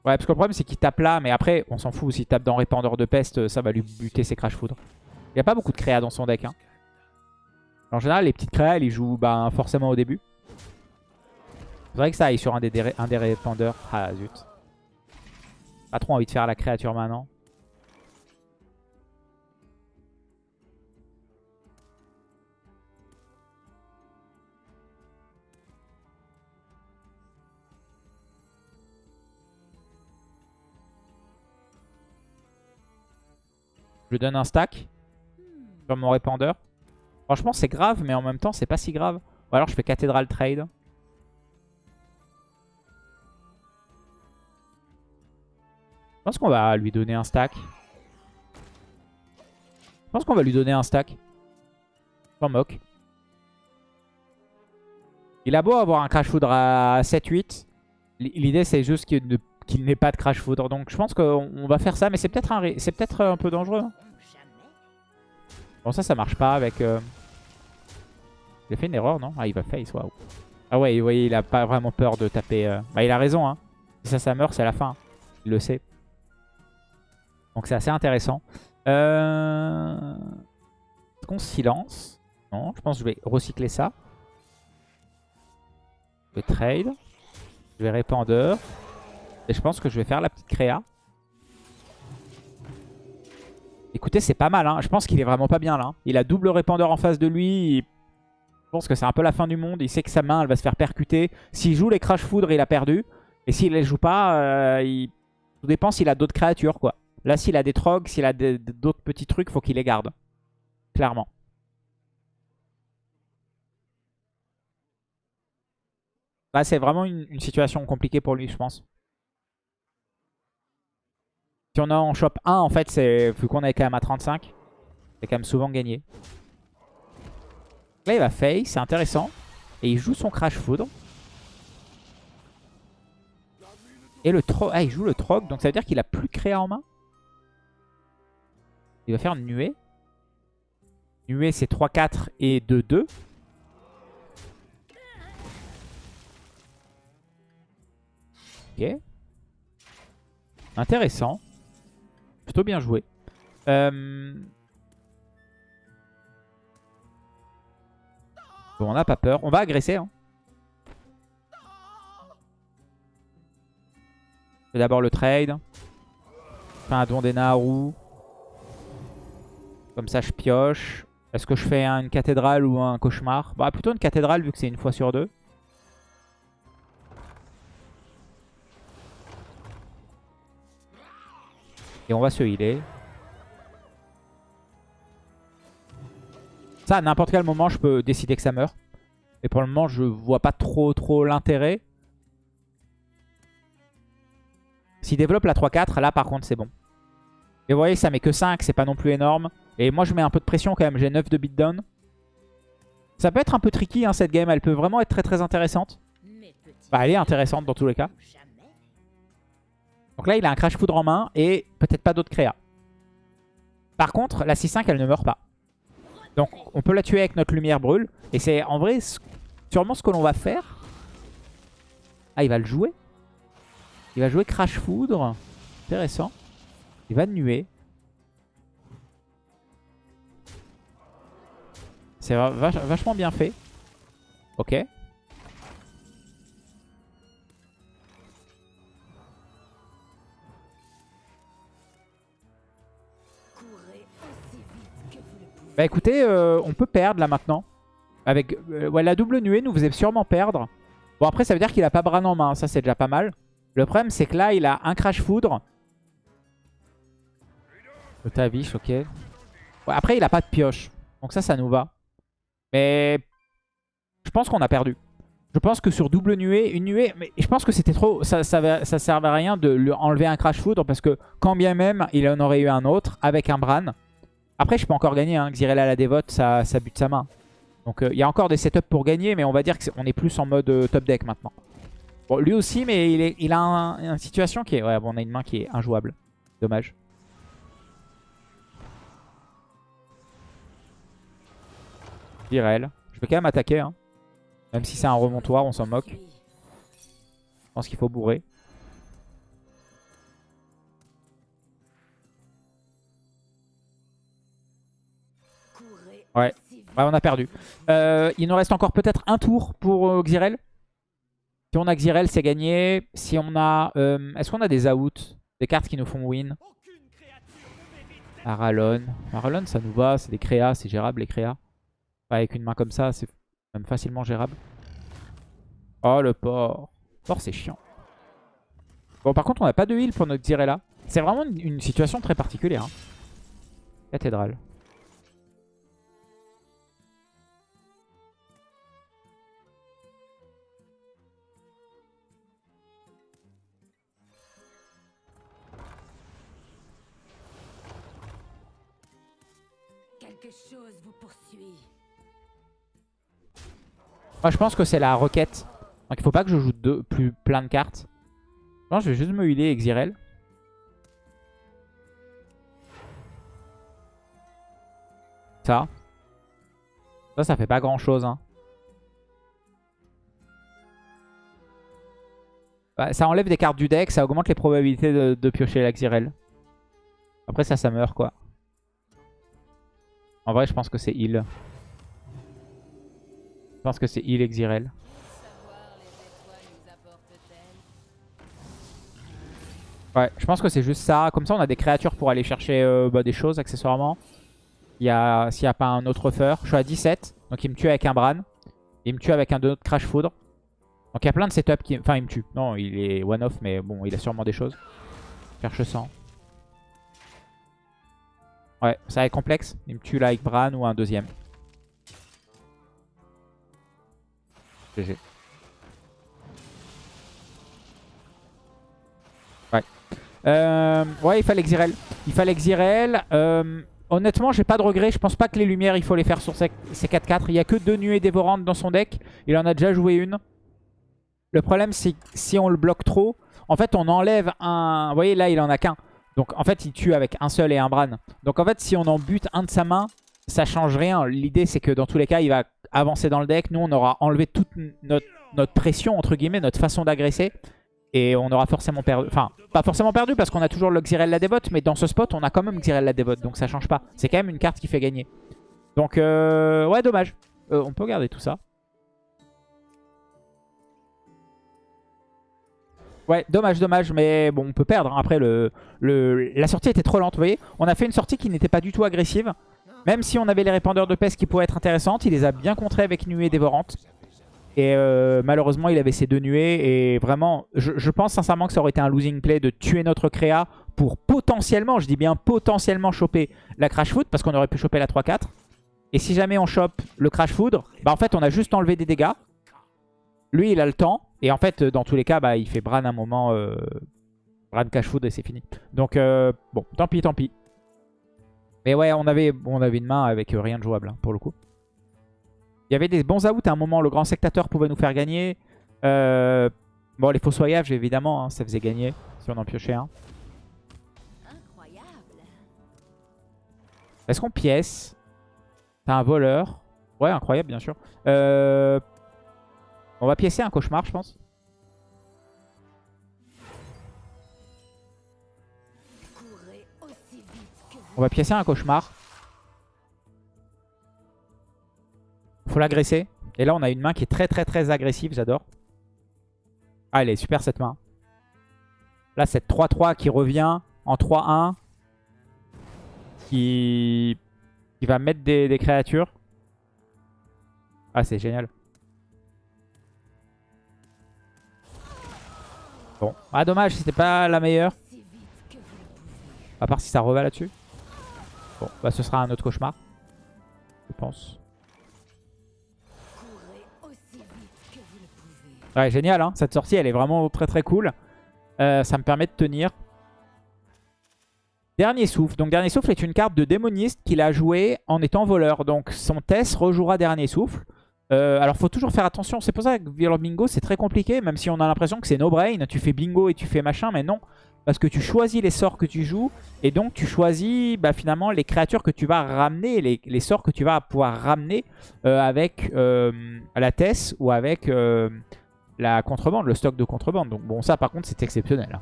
Ouais, parce que le problème, c'est qu'il tape là. Mais après, on s'en fout. S'il tape dans Répandeur de Peste, ça va lui buter ses Crash Foudre. Il n'y a pas beaucoup de créa dans son deck. Hein. En général, les petites créas, il joue bah, forcément au début. C'est vrai que ça aille sur un des, un des répandeurs. Ah, zut. Pas trop envie de faire la créature maintenant. Je donne un stack sur mon répandeur. Franchement, c'est grave, mais en même temps, c'est pas si grave. Ou alors, je fais cathédrale trade. Pense qu'on va lui donner un stack. Je pense qu'on va lui donner un stack. Sans moque. Il a beau avoir un Crash Foudre à 7-8. L'idée c'est juste qu'il n'ait pas de Crash Foudre. Donc je pense qu'on va faire ça. Mais c'est peut-être un, peut un peu dangereux. Hein. Bon ça, ça marche pas avec... Euh, il a fait une erreur, non? Ah, il va face, waouh. Ah ouais, vous voyez, il a pas vraiment peur de taper... Euh, bah il a raison, hein. Si ça, ça meurt, c'est la fin. Il le sait. Donc c'est assez intéressant. Euh... Est-ce qu'on silence Non, je pense que je vais recycler ça. Je vais trade. Je vais répandeur. Et je pense que je vais faire la petite créa. Écoutez, c'est pas mal. Hein. Je pense qu'il est vraiment pas bien là. Il a double répandeur en face de lui. Je pense que c'est un peu la fin du monde. Il sait que sa main, elle va se faire percuter. S'il joue les Crash Foudre, il a perdu. Et s'il les joue pas, euh, tout dépend s'il a d'autres créatures, quoi. Là, s'il a des trogs, s'il a d'autres petits trucs, faut qu'il les garde. Clairement. Bah, c'est vraiment une, situation compliquée pour lui, je pense. Si on en shop 1, en fait, c'est vu qu'on est quand même à 35, c'est quand même souvent gagné. Là, il va face, c'est intéressant. Et il joue son Crash Foudre. Et le tro ah, il joue le Trog, donc ça veut dire qu'il a plus créa en main il va faire une nuée. Nuée, c'est 3, 4 et 2, 2. Ok. Intéressant. Plutôt bien joué. Euh, bon, on n'a pas peur. On va agresser. Hein. D'abord le trade. Enfin, un don des Naru. Comme ça, je pioche. Est-ce que je fais une cathédrale ou un cauchemar? Bah, plutôt une cathédrale vu que c'est une fois sur deux. Et on va se healer. Ça, à n'importe quel moment, je peux décider que ça meurt. Et pour le moment, je vois pas trop trop l'intérêt. S'il développe la 3-4, là par contre c'est bon. Et vous voyez, ça met que 5, c'est pas non plus énorme. Et moi je mets un peu de pression quand même, j'ai 9 de beatdown. Ça peut être un peu tricky hein, cette game, elle peut vraiment être très très intéressante. Bah elle est intéressante dans tous les cas. Donc là il a un Crash Foudre en main et peut-être pas d'autres créas. Par contre, la 6-5 elle ne meurt pas. Donc on peut la tuer avec notre lumière brûle. Et c'est en vrai sûrement ce que l'on va faire. Ah il va le jouer. Il va jouer Crash Foudre. Intéressant. Il va nuer. C'est vachement bien fait. Ok. Bah écoutez, euh, on peut perdre là maintenant. Avec euh, ouais, la double nuée nous faisait sûrement perdre. Bon après ça veut dire qu'il a pas Bran en main, ça c'est déjà pas mal. Le problème c'est que là il a un Crash Foudre. Tavish, ok. après il a pas de pioche. Donc ça, ça nous va. Mais je pense qu'on a perdu. Je pense que sur double nuée, une nuée, mais je pense que c'était trop, ça, ça, servait à rien de lui enlever un Crash Foudre parce que quand bien même il en aurait eu un autre avec un Bran, après, je peux encore gagner. Hein. Xyrella la dévote, ça, ça bute sa main. Donc euh, il y a encore des setups pour gagner, mais on va dire qu'on est, plus en mode euh, top deck maintenant. Bon, lui aussi, mais il, est, il a une situation qui est... Ouais, bon, on a une main qui est injouable. Dommage. Virel. Je vais quand même attaquer. Hein. Même si c'est un remontoir, on s'en moque. Je pense qu'il faut bourrer. Ouais. on a perdu. Euh, il nous reste encore peut-être un tour pour euh, Xyrel. Si on a Xyrel, c'est gagné. Si on a... Euh, est-ce qu'on a des outs Des cartes qui nous font win? Aralon. Aralon, ça nous va. C'est des créas. C'est gérable, les créas. Avec une main comme ça, c'est même facilement gérable. Oh, le port. Port, c'est chiant. Bon, par contre, on n'a pas de heal pour notre Xyrella. C'est vraiment une, situation très particulière. Hein. Cathédrale. Moi, je pense que c'est la requête. Donc, il faut pas que je joue deux, plus plein de cartes. Non, je vais juste me healer Exirel. Ça. Ça, ça fait pas grand chose. Hein. Ça enlève des cartes du deck, ça augmente les probabilités de, piocher l'Axirel. Après ça, ça meurt quoi. En vrai, je pense que c'est heal. Pense que c'est heal Exirel. Ouais, je pense que c'est juste ça. Comme ça, on a des créatures pour aller chercher euh, bah, des choses accessoirement. S'il n'y a, a, pas un autre offer. Je suis à 17. Donc il me tue avec un Bran. Il me tue avec un autre Crash Foudre. Donc il y a plein de setups qui... Enfin, il me tue. Non, il est one-off, mais bon, il a sûrement des choses. Cherche 100. Ouais, ça va être complexe. Il me tue là avec Bran ou un deuxième. Euh, ouais, il fallait Xyrel. Il fallait. Euh, honnêtement, j'ai pas de regrets. Je pense pas que les lumières, il faut les faire sur ces 4-4. Il y a que deux nuées dévorantes dans son deck. Il en a déjà joué une. Le problème, c'est si on le bloque trop, en fait, on enlève un... Vous voyez, là, il en a qu'un. Donc en fait, il tue avec un seul et un Bran. Donc en fait, si on en bute un de sa main, ça change rien. L'idée, c'est que dans tous les cas, il va avancer dans le deck. Nous, on aura enlevé toute notre, pression, entre guillemets, notre façon d'agresser. Et on aura forcément perdu. Enfin, pas forcément perdu parce qu'on a toujours le Xyrel la dévote. Mais dans ce spot, on a quand même Xyrel la dévote. Donc ça change pas. C'est quand même une carte qui fait gagner. Donc, euh, ouais, dommage. Euh, on peut garder tout ça. Ouais, dommage, dommage, mais bon, on peut perdre. Hein. Après, le, le, la sortie était trop lente, vous voyez. On a fait une sortie qui n'était pas du tout agressive. Même si on avait les répandeurs de peste qui pourraient être intéressantes, il les a bien contrés avec nuée dévorante. Et euh, malheureusement, il avait ces deux nuées. Et vraiment, je, pense sincèrement que ça aurait été un losing play de tuer notre créa pour potentiellement, je dis bien potentiellement, choper la Crash Foot. Parce qu'on aurait pu choper la 3-4. Et si jamais on chope le Crash Foudre, bah en fait on a juste enlevé des dégâts. Lui il a le temps. Et en fait dans tous les cas bah, il fait Bran un moment. Euh, Bran Crash Foudre et c'est fini. Donc euh, bon tant pis tant pis. Mais ouais on avait, on avait une main avec euh, rien de jouable hein, pour le coup. Il y avait des bons outs à un moment. Le grand sectateur pouvait nous faire gagner. Euh, bon les fossoyages évidemment hein, ça faisait gagner si on en piochait un. Est-ce qu'on pièce? T'as un voleur? Ouais, incroyable, bien sûr. Euh, on va piécer un cauchemar, je pense. On va piécer un cauchemar. Faut l'agresser. Et là, on a une main qui est très très très agressive, j'adore. Ah, elle est super cette main. Là, cette 3-3 qui revient en 3-1 qui, va mettre des, créatures. Ah, c'est génial. Bon. Ah, dommage, c'était pas la meilleure. À part si ça revient là-dessus. Bon, bah ce sera un autre cauchemar. Je pense. Ouais, génial, hein. Cette sortie, elle est vraiment très très cool. Euh, ça me permet de tenir. Dernier souffle. Donc Dernier souffle est une carte de démoniste qu'il a joué en étant voleur. Donc son test rejouera Dernier souffle. Euh, alors faut toujours faire attention. C'est pour ça que Violent Bingo c'est très compliqué. Même si on a l'impression que c'est no brain. Tu fais bingo et tu fais machin. Mais non. Parce que tu choisis les sorts que tu joues. Et donc tu choisis bah, finalement les créatures que tu vas ramener. Les, sorts que tu vas pouvoir ramener euh, avec euh, la Tess ou avec la contrebande. Le stock de contrebande. Donc bon ça par contre c'est exceptionnel. Hein.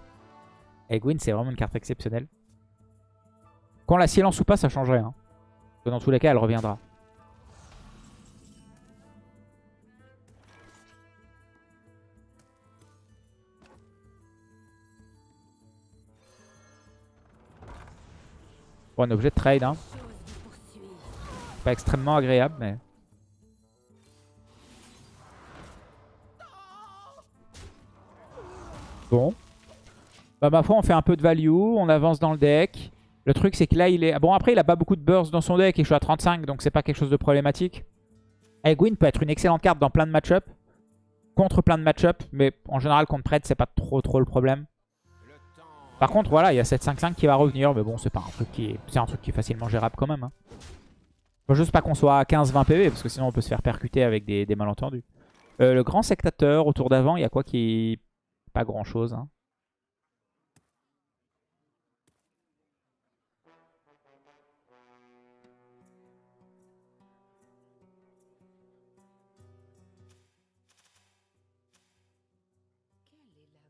Egwin c'est vraiment une carte exceptionnelle. Quand la silence ou pas, ça changerait. Hein. Dans tous les cas, elle reviendra. Bon, un objet de trade. Hein. Pas extrêmement agréable, mais... Bon. Bah ma foi, on fait un peu de value. On avance dans le deck. Le truc, c'est que là, il est... Bon, après, il a pas beaucoup de burst dans son deck et je suis à 35, donc c'est pas quelque chose de problématique. Egwin peut être une excellente carte dans plein de match Contre plein de match mais en général, contre Pred, c'est pas trop trop le problème. Par contre, voilà, il y a cette 5-5 qui va revenir, mais bon, c'est pas un truc qui est... C'est un truc qui est facilement gérable quand même. Hein. Faut juste pas qu'on soit à 15-20 PV, parce que sinon on peut se faire percuter avec des, malentendus. Euh, le grand sectateur, autour d'avant, il y a quoi qui... Pas grand chose. Hein?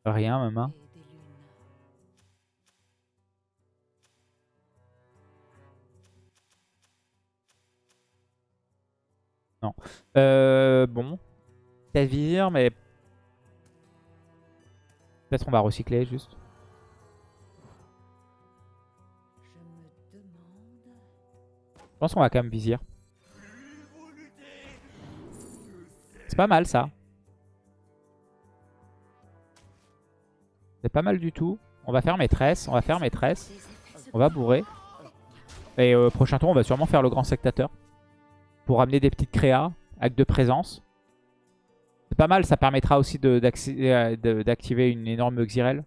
Rien même. Hein. Non. Euh, bon. Tavir, mais... Peut-être on va recycler juste. Je pense qu'on va quand même vizir. C'est pas mal ça. C'est pas mal du tout. On va faire maîtresse, on va faire maîtresse. On va bourrer. Et au prochain tour, on va sûrement faire le grand sectateur. Pour amener des petites créas, acte de présence. C'est pas mal, ça permettra aussi euh, d'activer une énorme Xyrel.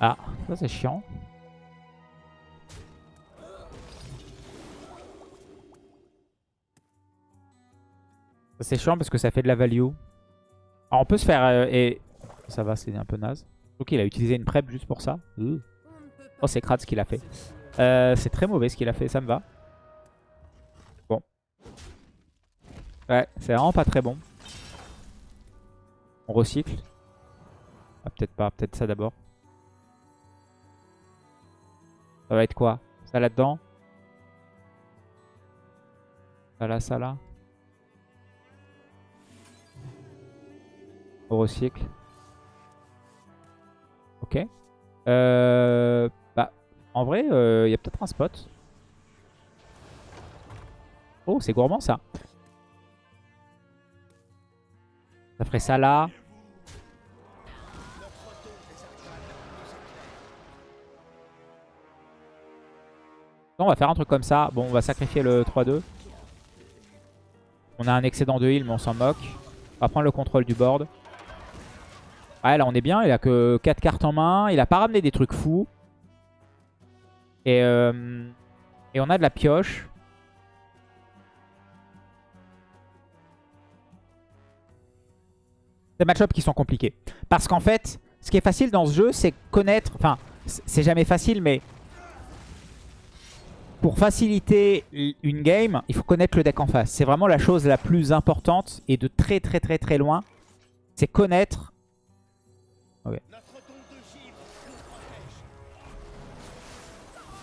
Ah, ça c'est chiant. Ça c'est chiant parce que ça fait de la value. Alors on peut se faire... Euh, et Ça va, c'est un peu naze. Ok, il a utilisé une prep juste pour ça. Oh, c'est crade ce qu'il a fait. Euh, c'est très mauvais ce qu'il a fait, ça me va. Bon. Ouais, c'est vraiment pas très bon. On recycle. Ah, peut-être pas, peut-être ça d'abord. Ça va être quoi? Ça là-dedans? Ça là, ça là recycle. Ok. Euh, en vrai, il euh, y a peut-être un spot. Oh, c'est gourmand ça. Ça ferait ça là. On va faire un truc comme ça. Bon, on va sacrifier le 3-2. On a un excédent de heal, mais on s'en moque. On va prendre le contrôle du board. Ouais, là, on est bien. Il a que 4 cartes en main. Il a pas ramené des trucs fous. Et, euh, et on a de la pioche. Des match qui sont compliqués. Parce qu'en fait, ce qui est facile dans ce jeu, c'est connaître... Enfin, c'est jamais facile, mais pour faciliter une game, il faut connaître le deck en face. C'est vraiment la chose la plus importante et de très très très très loin. C'est connaître...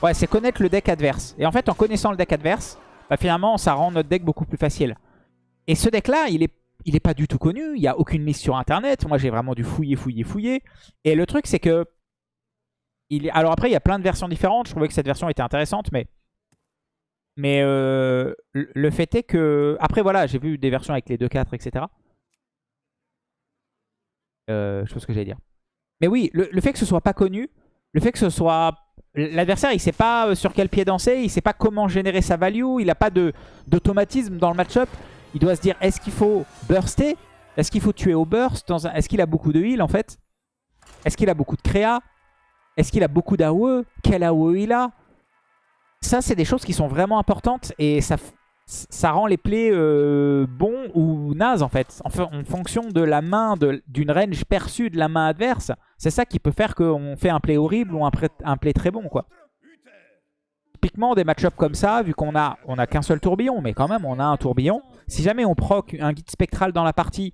Ouais, c'est connaître le deck adverse. Et en fait, en connaissant le deck adverse, bah, finalement, ça rend notre deck beaucoup plus facile. Et ce deck-là, il est, il est pas du tout connu. Il n'y a aucune liste sur Internet. Moi, j'ai vraiment dû fouiller, fouiller, fouiller. Et le truc, c'est que... Alors après, il y a plein de versions différentes. Je trouvais que cette version était intéressante, mais... Mais euh, le fait est que... Après, voilà, j'ai vu des versions avec les 2-4, etc. Euh, je sais pas ce que j'allais dire. Mais oui, le, fait que ce soit pas connu, le fait que ce soit... L'adversaire, il sait pas euh, sur quel pied danser, il sait pas comment générer sa value, il n'a pas d'automatisme dans le match-up. Il doit se dire, est-ce qu'il faut burster? Est-ce qu'il faut tuer au burst Est-ce qu'il a beaucoup de heal en fait? Est-ce qu'il a beaucoup de créa? Est-ce qu'il a beaucoup d'AOE? Quel AOE il a? Ça, c'est des choses qui sont vraiment importantes et ça, ça rend les plays euh, bons ou nazes en fait. En, fonction de la main, d'une range perçue de la main adverse, c'est ça qui peut faire qu'on fait un play horrible ou un, play très bon quoi. Typiquement des match comme ça, vu qu'on a, qu'un seul tourbillon, mais quand même on a un tourbillon. Si jamais on proc un guide spectral dans la partie...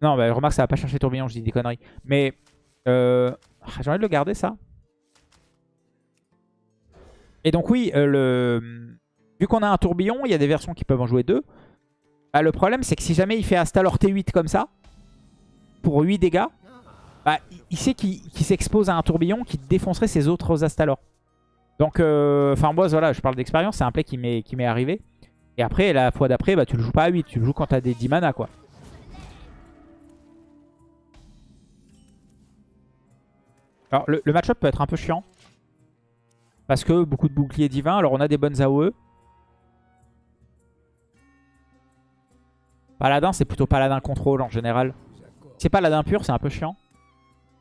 Non, bah, remarque ça va pas chercher tourbillon, je dis des conneries. Mais euh... j'ai envie de le garder ça. Et donc oui, euh, le... vu qu'on a un tourbillon, il y a des versions qui peuvent en jouer deux. Bah, le problème, c'est que si jamais il fait Astalor T8 comme ça, pour 8 dégâts, bah, il sait qu'il s'expose à un tourbillon qui défoncerait ses autres Astalor. Donc, euh, enfin moi, voilà, je parle d'expérience, c'est un play qui m'est arrivé. Et après, la fois d'après, bah, tu le joues pas à 8, tu le joues quand tu as des 10 mana, quoi. Alors, le, le match-up peut être un peu chiant. Parce que beaucoup de boucliers divins. Alors on a des bonnes AOE. Paladin, c'est plutôt paladin contrôle en général. C'est paladin pur, c'est un peu chiant.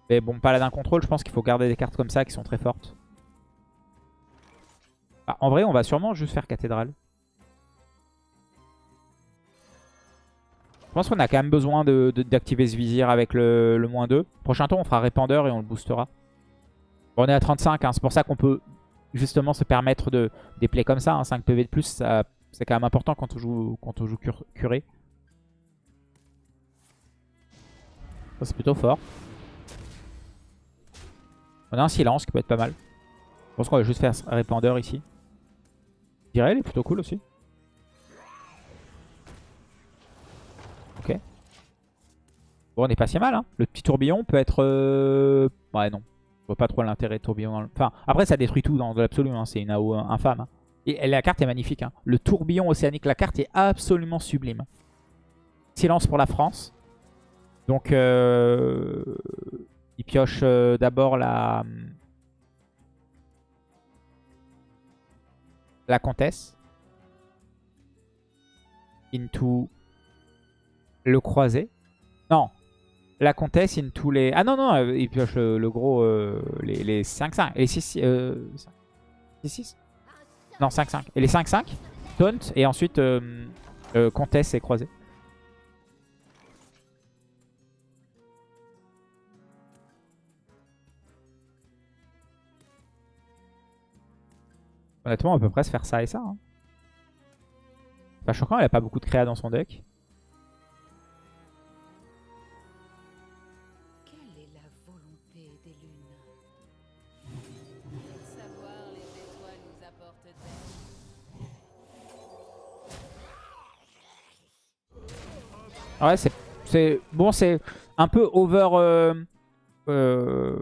Mais bon, paladin contrôle, je pense qu'il faut garder des cartes comme ça qui sont très fortes. Ah, en vrai, on va sûrement juste faire cathédrale. Je pense qu'on a quand même besoin d'activer ce vizir avec le, moins 2. Prochain tour, on fera répandeur et on le boostera. On est à 35, hein. c'est pour ça qu'on peut justement se permettre de des plays comme ça, 5 hein, PV de plus, c'est quand même important quand on joue, quand on joue curé. C'est plutôt fort. On a un silence qui peut être pas mal. Je pense qu'on va juste faire répandeur ici. Je dirais, est plutôt cool aussi. Ok. Bon, on est pas si mal. Hein. Le petit tourbillon peut être... Euh, ouais, non vois pas trop l'intérêt de tourbillon. Enfin, après, ça détruit tout dans l'absolu. Hein. C'est une AO infâme. Hein. Et la carte est magnifique. Le tourbillon océanique, la carte est absolument sublime. Silence pour la France. Donc, euh... il pioche euh, d'abord la... La comtesse. Into le croisé. Non, la comtesse in tous les... Ah non, non, euh, il pioche le, gros, euh, les 5-5. Et les 6... Euh, 6 Non, 5-5. Et les 5-5, taunt, et ensuite comtesse et croisé. Honnêtement, on peut presque faire ça et ça. Hein. Pas choquant, elle a pas beaucoup de créa dans son deck. Ouais, c'est bon, c'est un peu over euh, euh,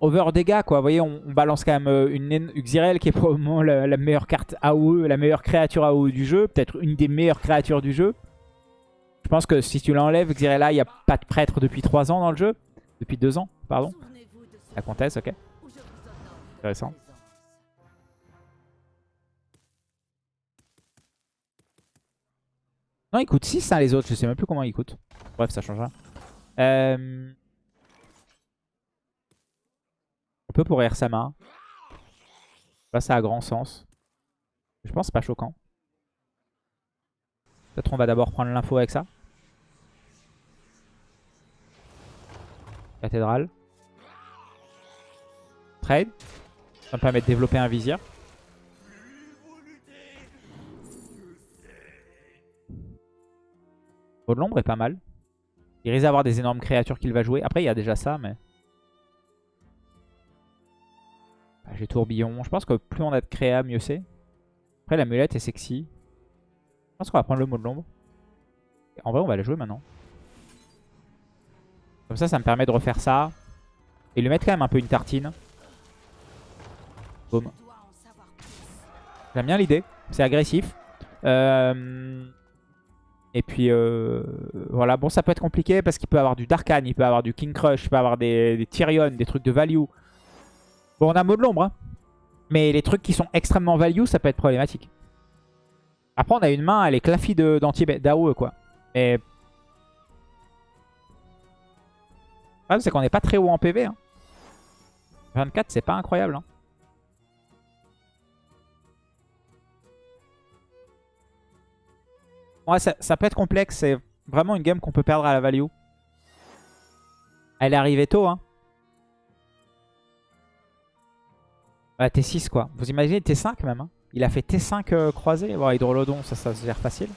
over dégâts quoi. Vous voyez, on, balance quand même euh, une Xirel qui est probablement la, meilleure carte AOE, la meilleure créature AOE du jeu, peut-être une des meilleures créatures du jeu. Je pense que si tu l'enlèves, Xirella, il n'y a pas de prêtre depuis 3 ans dans le jeu. Depuis 2 ans, pardon. La comtesse, ok. Intéressant. Non, il coûte 6 hein, les autres, je sais même plus comment il coûte. Bref, ça change rien. Euh... peut pour Ersama. Là, ça a grand sens. Je pense que pas choquant. Peut-être on va d'abord prendre l'info avec ça. Cathédrale. Trade. Ça me permet de développer un vizir. de l'ombre est pas mal. Il risque d'avoir des énormes créatures qu'il va jouer. Après, il y a déjà ça, mais... Ah, j'ai tourbillon. Je pense que plus on a de créa, mieux c'est. Après, l'amulette est sexy. Je pense qu'on va prendre le mot de l'ombre. En vrai, on va la jouer maintenant. Comme ça, ça me permet de refaire ça. Et lui mettre quand même un peu une tartine. Boum. J'aime bien l'idée. C'est agressif. Euh... Et puis euh, voilà, bon ça peut être compliqué parce qu'il peut avoir du Darkan, il peut avoir du King Crush, il peut avoir des Tyrion, des trucs de value. On a mot de l'ombre, hein. mais les trucs qui sont extrêmement value ça peut être problématique. Après on a une main, elle est claffie d'anti-DAO quoi. Mais... Le problème c'est qu'on n'est pas très haut en PV. Hein. 24 c'est pas incroyable. Hein. Ouais, ça, peut être complexe. C'est vraiment une game qu'on peut perdre à la value. Elle est arrivée tôt. Hein. T6 quoi. Vous imaginez T5 même. Hein. Il a fait T5 euh, croisé. Bon, Hydrolodon, ça, ça se gère facile.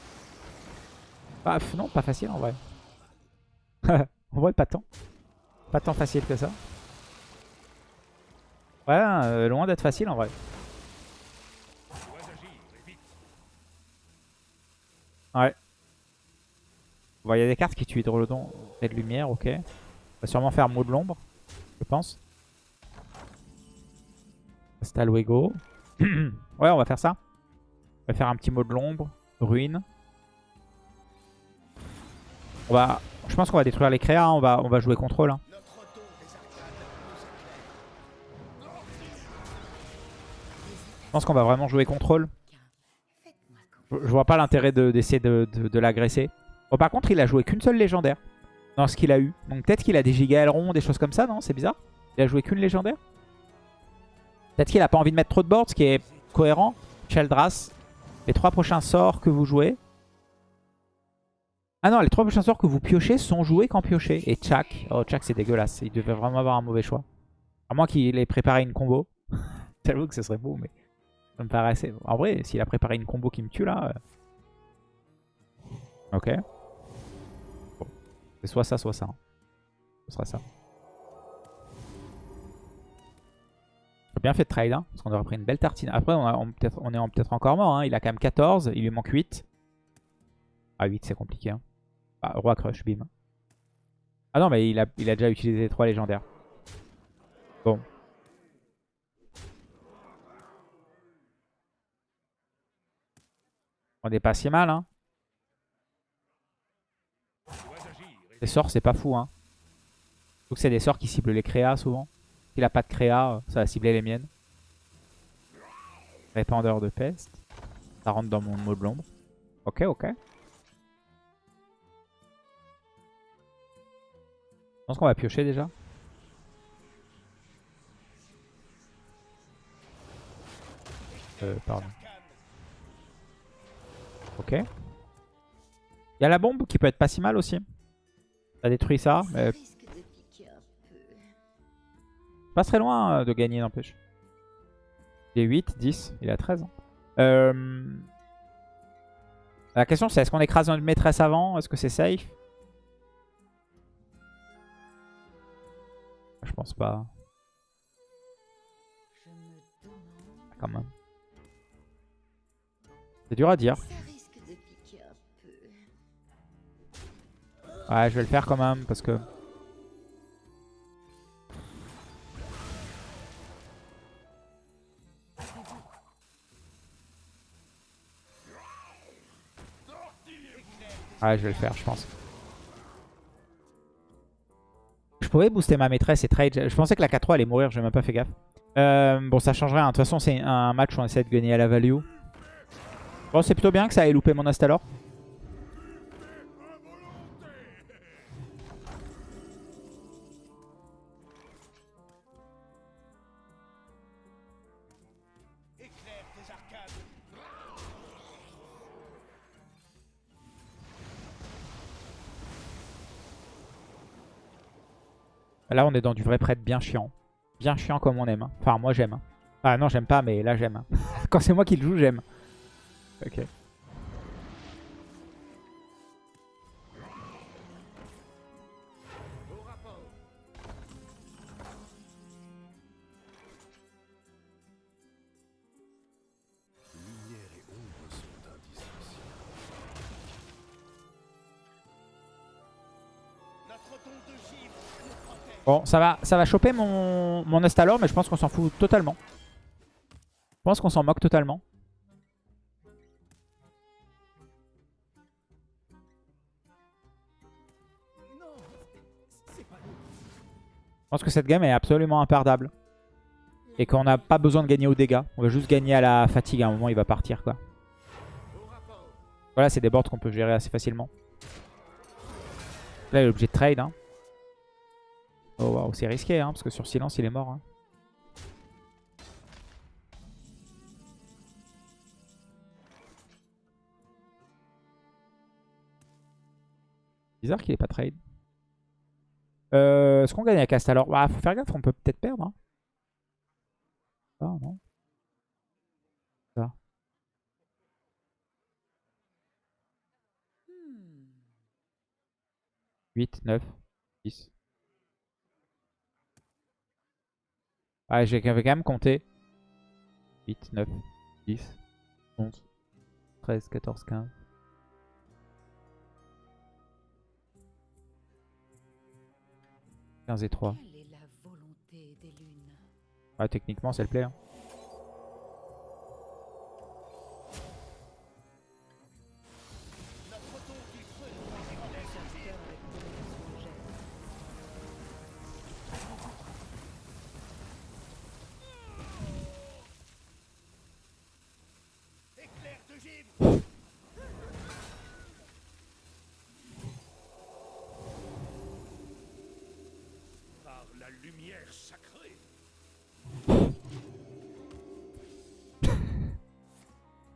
non, pas facile en vrai. en vrai, pas tant. Pas tant facile que ça. Ouais, euh, loin d'être facile en vrai. Ouais. Bon, il y a des cartes qui tuent Hydrolodon et de lumière, ok. On va sûrement faire mot de l'ombre, je pense. Hasta luego. ouais, on va faire ça. On va faire un petit mot de l'ombre, ruine. On va, je pense qu'on va détruire les créas, on va, on va jouer contrôle. Hein. Je pense qu'on va vraiment jouer contrôle. Je vois pas l'intérêt d'essayer de, l'agresser. Bon, par contre, il a joué qu'une seule légendaire dans ce qu'il a eu. Donc peut-être qu'il a des giga ailerons, des choses comme ça, non? C'est bizarre. Il a joué qu'une légendaire? Peut-être qu'il a pas envie de mettre trop de board, ce qui est cohérent. Cheldras, les trois prochains sorts que vous jouez. Ah non, les trois prochains sorts que vous piochez sont joués quand piochez. Et Chak, oh Chak c'est dégueulasse. Il devait vraiment avoir un mauvais choix. À moins qu'il ait préparé une combo. J'avoue que ce serait beau, mais... Ça me paraissait... En vrai, s'il a préparé une combo qui me tue là... Euh. Ok. Bon. C'est soit ça, soit ça. Hein. Ce sera ça. Bien fait de trade, hein, parce qu'on aurait pris une belle tartine. Après, on, on, on est peut-être encore mort. Hein. Il a quand même 14, il lui manque 8. Ah, 8, c'est compliqué. Hein. Ah, roi crush, bim. Ah non, mais il a, a déjà utilisé les 3 légendaires. Bon. On est pas si mal, hein. Les sorts, c'est pas fou, hein. Donc c'est des sorts qui ciblent les créas souvent. S'il a pas de créa, ça va cibler les miennes. Répandeur de peste. Ça rentre dans mon mot de l'ombre. Ok, ok. Je pense qu'on va piocher déjà. Euh, pardon. Ok. Il y a la bombe qui peut être pas si mal aussi. Ça détruit ça. Mais... Pas très loin euh, de gagner, n'empêche. Il est 8, 10, il a 13. Euh... La question c'est est-ce qu'on écrase une maîtresse avant? Est-ce que c'est safe? Je pense pas. Quand même. C'est dur à dire. Ouais, je vais le faire quand même parce que... Ouais, je vais le faire, je pense. Je pourrais booster ma maîtresse et trade. Je pensais que la 4-3 allait mourir, j'ai même pas fait gaffe. Euh, bon, ça change rien. De toute façon, c'est un match où on essaie de gagner à la value. Bon, c'est plutôt bien que ça ait loupé mon Astalor. Là, on est dans du vrai prêtre bien chiant. Bien chiant comme on aime. hein. Enfin, moi, j'aime. hein. Ah non, j'aime pas, mais là, j'aime. hein. Quand c'est moi qui le joue, j'aime. Ok. Bon, ça va, ça va choper mon, mon Astalor, mais je pense qu'on s'en fout totalement. Je pense qu'on s'en moque totalement. Je pense que cette game est absolument imperdable. Et qu'on n'a pas besoin de gagner aux dégâts. On va juste gagner à la fatigue. À un moment, il va partir, quoi. Voilà, c'est des boards qu'on peut gérer assez facilement. Là, il est obligé de trade. Hein. Oh, waouh, c'est risqué, hein, parce que sur silence, il est mort. hein. Bizarre qu'il ait pas trade. Euh, Est-ce qu'on gagne à cast? Alors Bah, faut faire gaffe, on peut peut-être perdre. Hein. Ah, non. Ça. 8, 9, 10. Ah, j'ai quand même compté. 8, 9, 10, 11, 13, 14, 15. et 3. Quelle est la volonté des lunes? Ah, techniquement, c'est le play. hein.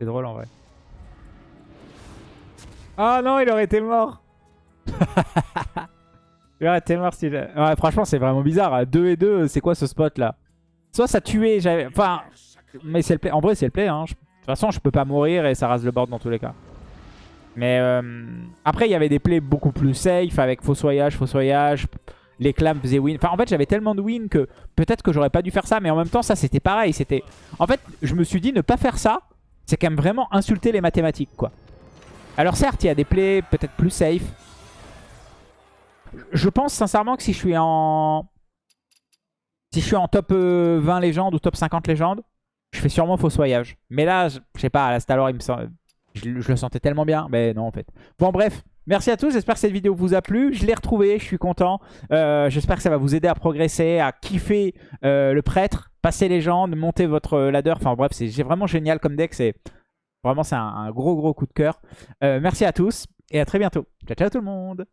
C'est drôle en vrai. Ah non, il aurait été mort. il aurait été mort si... Ouais, franchement, c'est vraiment bizarre. 2 et 2, c'est quoi ce spot là? Soit ça tuait, j'avais... Enfin, mais c'est le play. En vrai, c'est le play. Hein. Je- De toute façon, je peux pas mourir et ça rase le board dans tous les cas. Mais euh, après, il y avait des plays beaucoup plus safe avec fossoyage, fossoyage. Les clams faisaient win. Enfin, en fait, j'avais tellement de win que peut-être que j'aurais pas dû faire ça. Mais en même temps, ça, c'était pareil. C'était. En fait, je me suis dit ne pas faire ça. C'est quand même vraiment insulter les mathématiques, quoi. Alors certes, il y a des plays peut-être plus safe. Je pense sincèrement que si je suis en... Si en top euh, 20 légendes ou top 50 légendes, je fais sûrement fossoyage. Mais là, je sais pas, à la Stalor, il je le sentais tellement bien. Mais non, en fait. Bon, bref. Merci à tous, j'espère que cette vidéo vous a plu. Je l'ai retrouvé, je suis content. Euh, j'espère que ça va vous aider à progresser, à kiffer euh, le prêtre, passer légende, monter votre ladder. Enfin bref, c'est vraiment génial comme deck. C'est Vraiment, c'est un, un gros gros coup de cœur. Euh, merci à tous et à très bientôt. Ciao, ciao tout le monde